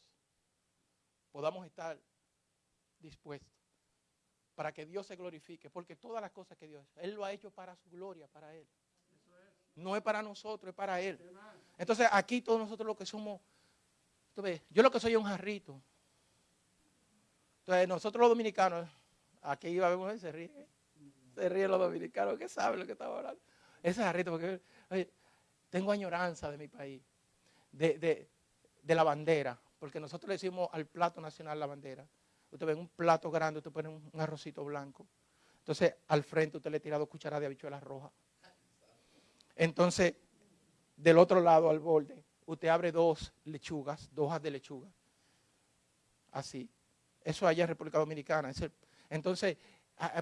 podamos estar dispuestos, para que Dios se glorifique, porque todas las cosas que Dios, Él lo ha hecho para su gloria, para Él. No es para nosotros, es para Él. Entonces aquí todos nosotros lo que somos, tú yo lo que soy es un jarrito. Entonces nosotros los dominicanos, aquí iba a ver, se ríe, se ríen los dominicanos, que saben lo que estamos hablando. Ese jarrito, porque oye, tengo añoranza de mi país, de, de- la bandera, porque nosotros le decimos al plato nacional la bandera. Usted ve un plato grande, usted pone un, un arrocito blanco. Entonces, al frente usted le tira dos cucharadas de habichuelas rojas. Entonces, del otro lado, al borde, usted abre dos lechugas, dos hojas de lechuga. Así. Eso allá en República Dominicana. es el- entonces,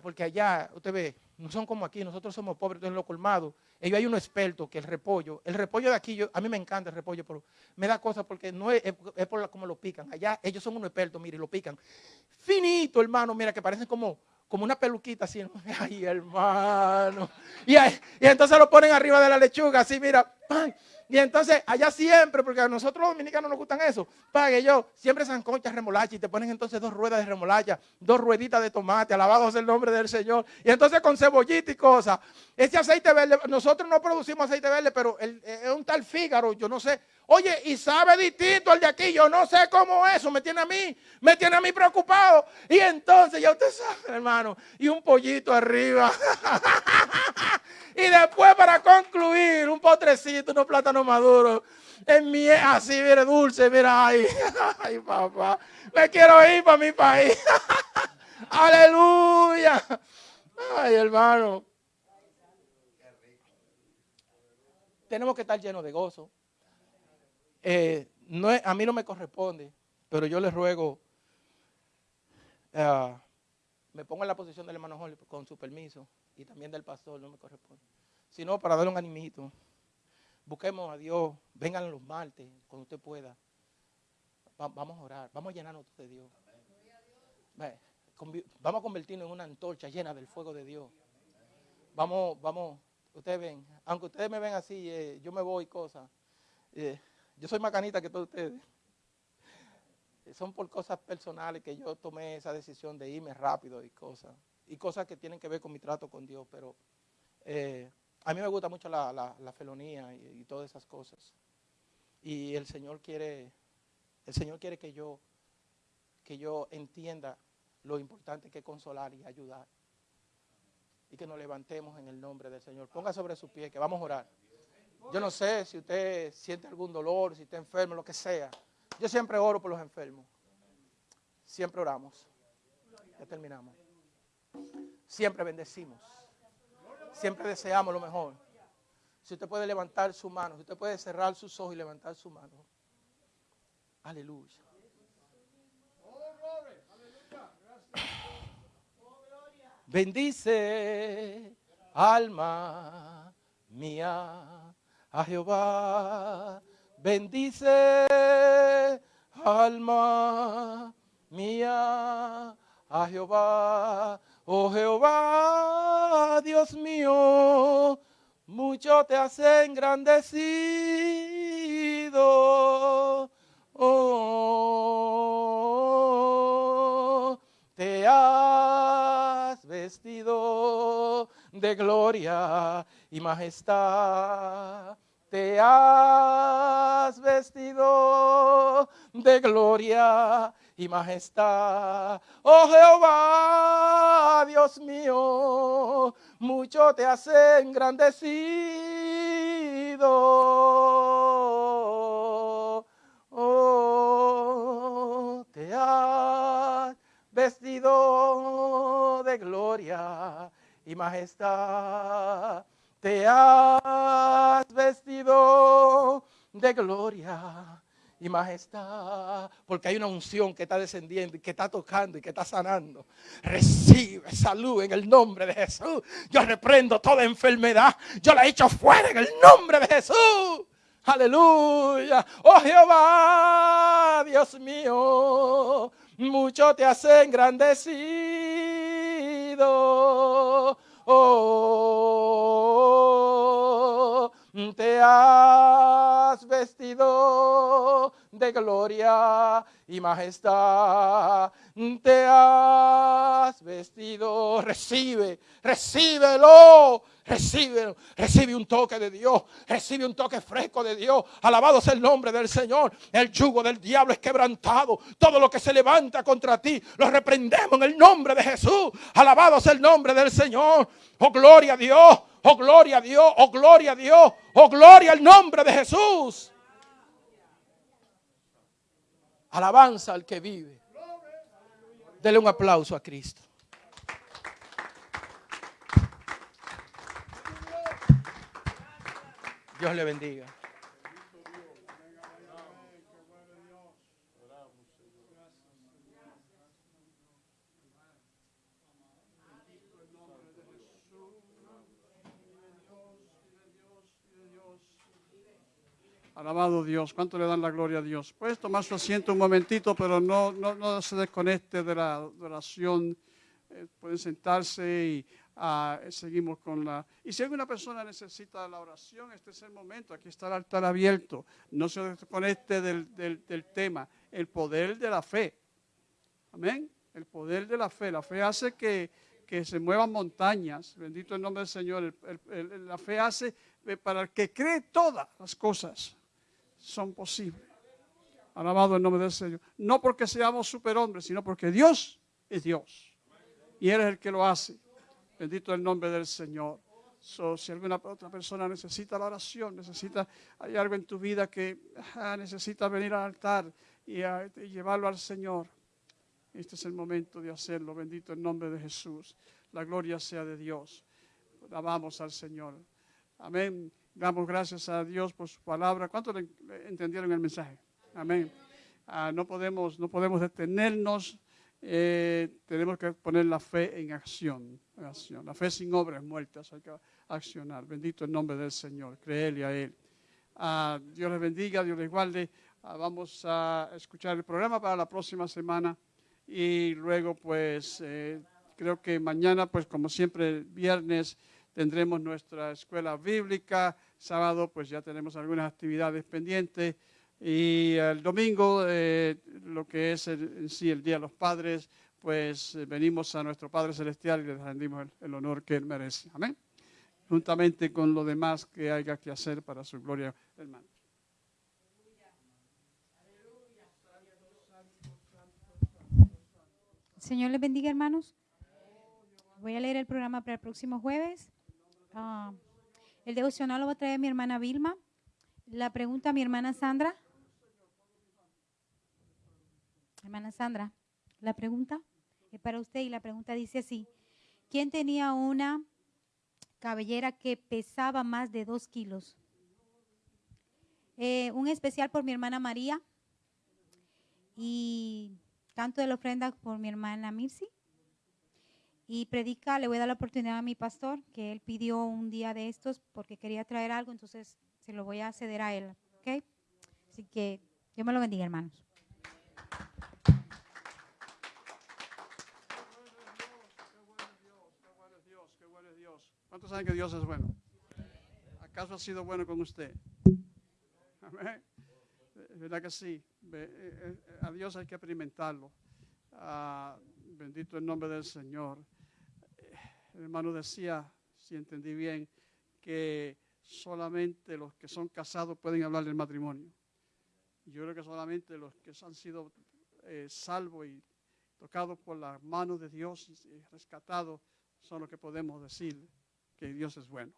porque allá, usted ve, no son como aquí, nosotros somos pobres, entonces en lo colmado. Ellos hay uno experto que el repollo, el repollo de aquí, a mí me encanta el repollo, pero me da cosa porque no es, por como lo pican. Allá ellos son unos expertos, mire, lo pican. Finito, hermano, mira, que parecen como, como una peluquita así. Ay, hermano. Y, entonces lo ponen arriba de la lechuga, así, mira. ¡pam! Y entonces, allá siempre, porque a nosotros los dominicanos nos gustan eso, pague yo, siempre sancochas, remolacha, y te ponen entonces dos ruedas de remolacha, dos rueditas de tomate, alabado sea el nombre del Señor. Y entonces con cebollita y cosas. Ese aceite verde, nosotros no producimos aceite verde, pero el- es un tal Fígaro, yo no sé. Oye, y sabe distinto al de aquí, yo no sé cómo eso, me tiene a mí, me tiene a mí preocupado. Y entonces, ya usted sabe, hermano, y un pollito arriba. Y después para concluir, un potrecito, unos plátanos maduros. En mi, así, mire, dulce, mira, ay, ay, papá. Me quiero ir para mi país. Aleluya. Ay, hermano. Tenemos que estar llenos de gozo. Eh, a mí no me corresponde, pero yo les ruego ah, me pongo en la posición del hermano Jorge con su permiso y también del pastor, no me corresponde. Sino para darle un animito. Busquemos a Dios, vengan los martes, cuando usted pueda. Va- vamos a orar, vamos a llenarnos de Dios. Vamos a convertirnos en una antorcha llena del fuego de Dios. Vamos, vamos, ustedes ven, aunque ustedes me ven así, eh, yo me voy cosas. eh, yo soy más canita que todos ustedes. Eh, Son por cosas personales que yo tomé esa decisión de irme rápido y cosas. Y cosas que tienen que ver con mi trato con Dios. Pero eh, a mí me gusta mucho la, la- la felonía y, todas esas cosas. Y el Señor quiere, el Señor quiere que yo, que yo entienda lo importante que es consolar y ayudar. Y que nos levantemos en el nombre del Señor. Ponga sobre su pie que vamos a orar. Yo no sé si usted siente algún dolor, si está enfermo, lo que sea. Yo siempre oro por los enfermos. Siempre oramos. Ya terminamos. Siempre bendecimos. Siempre deseamos lo mejor. Si usted puede levantar su mano, si usted puede cerrar sus ojos y levantar su mano. Aleluya. Bendice, alma mía, a Jehová. Bendice, alma mía, a Jehová. Oh Jehová, Dios mío, mucho te has engrandecido. Oh, te has vestido de gloria y majestad. Te has vestido de gloria y majestad. Oh Jehová, Dios mío, mucho te has engrandecido. Oh, te has vestido de gloria y majestad. Te has vestido de gloria y majestad, porque hay una unción que está descendiendo y que está tocando y que está sanando. Recibe salud en el nombre de Jesús. Yo reprendo toda enfermedad. Yo la echo fuera en el nombre de Jesús. Aleluya. Oh Jehová, Dios mío, mucho te has engrandecido. Oh, te has vestido de gloria y majestad. Te has vestido. Recibe, recíbelo. Recibe, recibe un toque de Dios, recibe un toque fresco de Dios. Alabado sea el nombre del Señor. El yugo del diablo es quebrantado. Todo lo que se levanta contra ti, lo reprendemos en el nombre de Jesús. Alabado sea el nombre del Señor. Oh, gloria a Dios. Oh, gloria a Dios. Oh, gloria a Dios. Oh, gloria al nombre de Jesús. Alabanza al que vive. Dele un aplauso a Cristo. Dios le bendiga. Alabado Dios, ¿cuánto le dan la gloria a Dios? Puedes tomar su asiento un momentito, pero no, no, no se desconecte de la oración. Eh, pueden sentarse y ah, seguimos con la... Y si alguna persona necesita la oración, este es el momento. Aquí está el altar abierto. No se desconecte del, del, del tema. El poder de la fe. Amén. El poder de la fe. La fe hace que, que se muevan montañas. Bendito el nombre del Señor. El- el- el- la fe hace eh, para el que cree todas las cosas son posibles. Alabado el nombre del Señor. No porque seamos superhombres, sino porque Dios es Dios. Y Él es el que lo hace. Bendito el nombre del Señor. Si alguna otra persona necesita la oración, necesita, hay algo en tu vida que necesita venir al altar y, ah, y llevarlo al Señor. Este es el momento de hacerlo. Bendito el nombre de Jesús. La gloria sea de Dios. Alabamos al Señor. Amén. Damos gracias a Dios por su palabra. ¿Cuántos entendieron el mensaje? Amén. Ah, no, podemos, no podemos detenernos eh, tenemos que poner la fe en acción, en acción. La fe sin obras muertas, hay que accionar. Bendito el nombre del Señor, creerle a Él. Ah, Dios les bendiga, Dios les guarde. Ah, vamos a escuchar el programa para la próxima semana y luego pues eh, creo que mañana pues como siempre viernes tendremos nuestra escuela bíblica, sábado pues ya tenemos algunas actividades pendientes y el domingo eh, lo que es en sí el Día de los Padres pues eh, venimos a nuestro Padre Celestial y le rendimos el, el honor que Él merece. Amén. Juntamente con lo demás que haya que hacer para su gloria, hermano. Señor les bendiga, hermanos. Voy a leer el programa para el próximo jueves. Ah, el devocional lo va a traer mi hermana Vilma. La pregunta mi hermana Sandra. Hermana Sandra, la pregunta es para usted y la pregunta dice así. ¿Quién tenía una cabellera que pesaba más de dos kilos? Eh, un especial por mi hermana María y canto de la ofrenda por mi hermana Mirsi. Y predica, le voy a dar la oportunidad a mi pastor, que él pidió un día de estos porque quería traer algo, entonces se lo voy a ceder a él. ¿Ok? Así que Dios me lo bendiga, hermanos. ¿Cuántos saben que Dios es bueno? ¿Acaso ha sido bueno con usted? Amén. Es ¿Verdad que sí? Eh, eh, A Dios hay que experimentarlo. Ah, bendito el nombre del Señor. El hermano decía, si entendí bien, que solamente los que son casados pueden hablar del matrimonio. Yo creo que solamente los que han sido eh, salvos y tocados por las manos de Dios y rescatados son los que podemos decir que Dios es bueno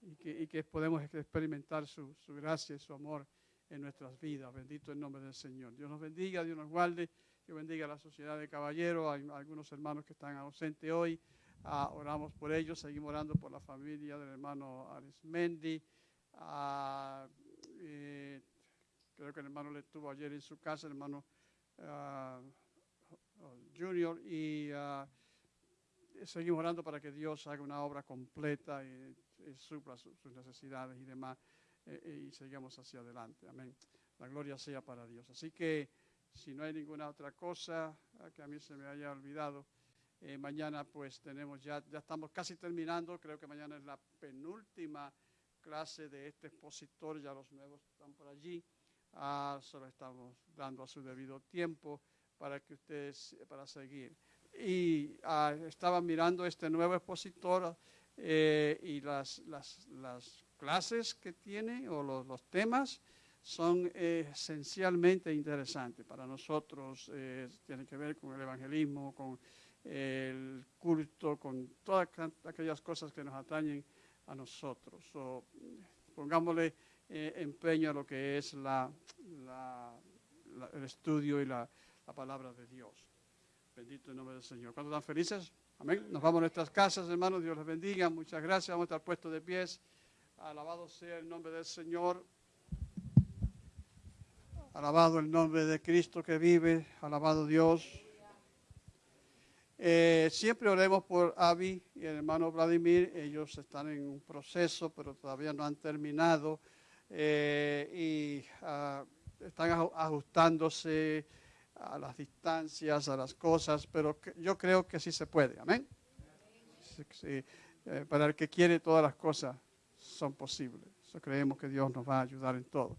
y que, podemos experimentar su, su gracia y su amor en nuestras vidas. Bendito el nombre del Señor. Dios nos bendiga, Dios nos guarde, Dios bendiga a la sociedad de caballeros. Hay algunos hermanos que están ausentes hoy. Ah, oramos por ellos, seguimos orando por la familia del hermano Arismendi. Eh, creo que el hermano le estuvo ayer en su casa, el hermano ah, Junior, y seguimos orando para que Dios haga una obra completa y, y supla su- sus necesidades y demás, eh, y sigamos hacia adelante. Amén. La gloria sea para Dios. Así que si no hay ninguna otra cosa que a mí se me haya olvidado, eh, mañana pues tenemos ya, ya estamos casi terminando, creo que mañana es la penúltima clase de este expositor, ya los nuevos están por allí, Ah, solo estamos dando a su debido tiempo para que ustedes, para seguir. Y ah, estaba mirando este nuevo expositor eh, y las, las, las clases que tiene o los, los temas son eh, esencialmente interesantes para nosotros. eh, tiene que ver con el evangelismo, con el culto, con todas aqu- aquellas cosas que nos atañen a nosotros. So, pongámosle eh, empeño a lo que es la, la- el estudio y la, la palabra de Dios. Bendito el nombre del Señor. ¿Cuántos están felices? Amén. Nos vamos a nuestras casas, hermanos. Dios les bendiga. Muchas gracias. Vamos a estar puestos de pies. Alabado sea el nombre del Señor. Alabado el nombre de Cristo que vive. Alabado Dios. Eh, siempre oremos por Avi y el hermano Vladimir. Ellos están en un proceso, pero todavía no han terminado. Eh, y ah, están aju- ajustándose a las distancias, a las cosas, pero yo creo que sí se puede. Amén. Eh, para el que quiere, todas las cosas son posibles. So, creemos que Dios nos va a ayudar en todo.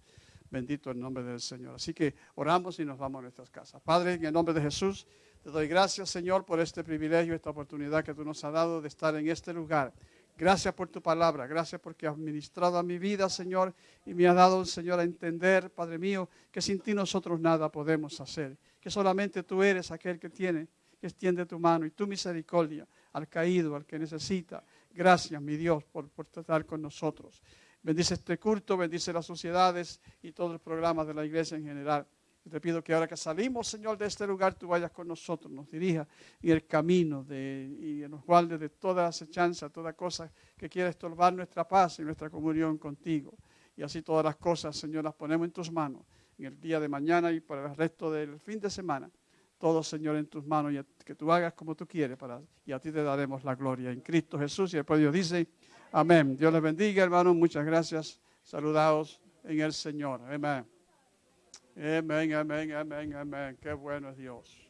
Bendito el nombre del Señor. Así que oramos y nos vamos a nuestras casas. Padre, en el nombre de Jesús, te doy gracias, Señor, por este privilegio, esta oportunidad que tú nos has dado de estar en este lugar. Gracias por tu palabra, gracias porque has ministrado a mi vida, Señor, y me has dado, Señor, a entender, Padre mío, que sin ti nosotros nada podemos hacer, que solamente tú eres aquel que tiene, que extiende tu mano y tu misericordia al caído, al que necesita. Gracias, mi Dios, por, por tratar con nosotros. Bendice este culto, bendice las sociedades y todos los programas de la iglesia en general. Te pido que ahora que salimos, Señor, de este lugar, tú vayas con nosotros, nos dirijas en el camino de, y nos guardes de toda acechanza, toda cosa que quiera estorbar nuestra paz y nuestra comunión contigo. Y así todas las cosas, Señor, las ponemos en tus manos en el día de mañana y para el resto del fin de semana. todo, Señor, en tus manos y que tú hagas como tú quieres para, y a ti te daremos la gloria. En Cristo Jesús y el pueblo de Dios dice, amén. Dios les bendiga, hermanos. Muchas gracias. Saludados en el Señor. Amén. Amén, amén, amén, amén. Qué bueno Dios.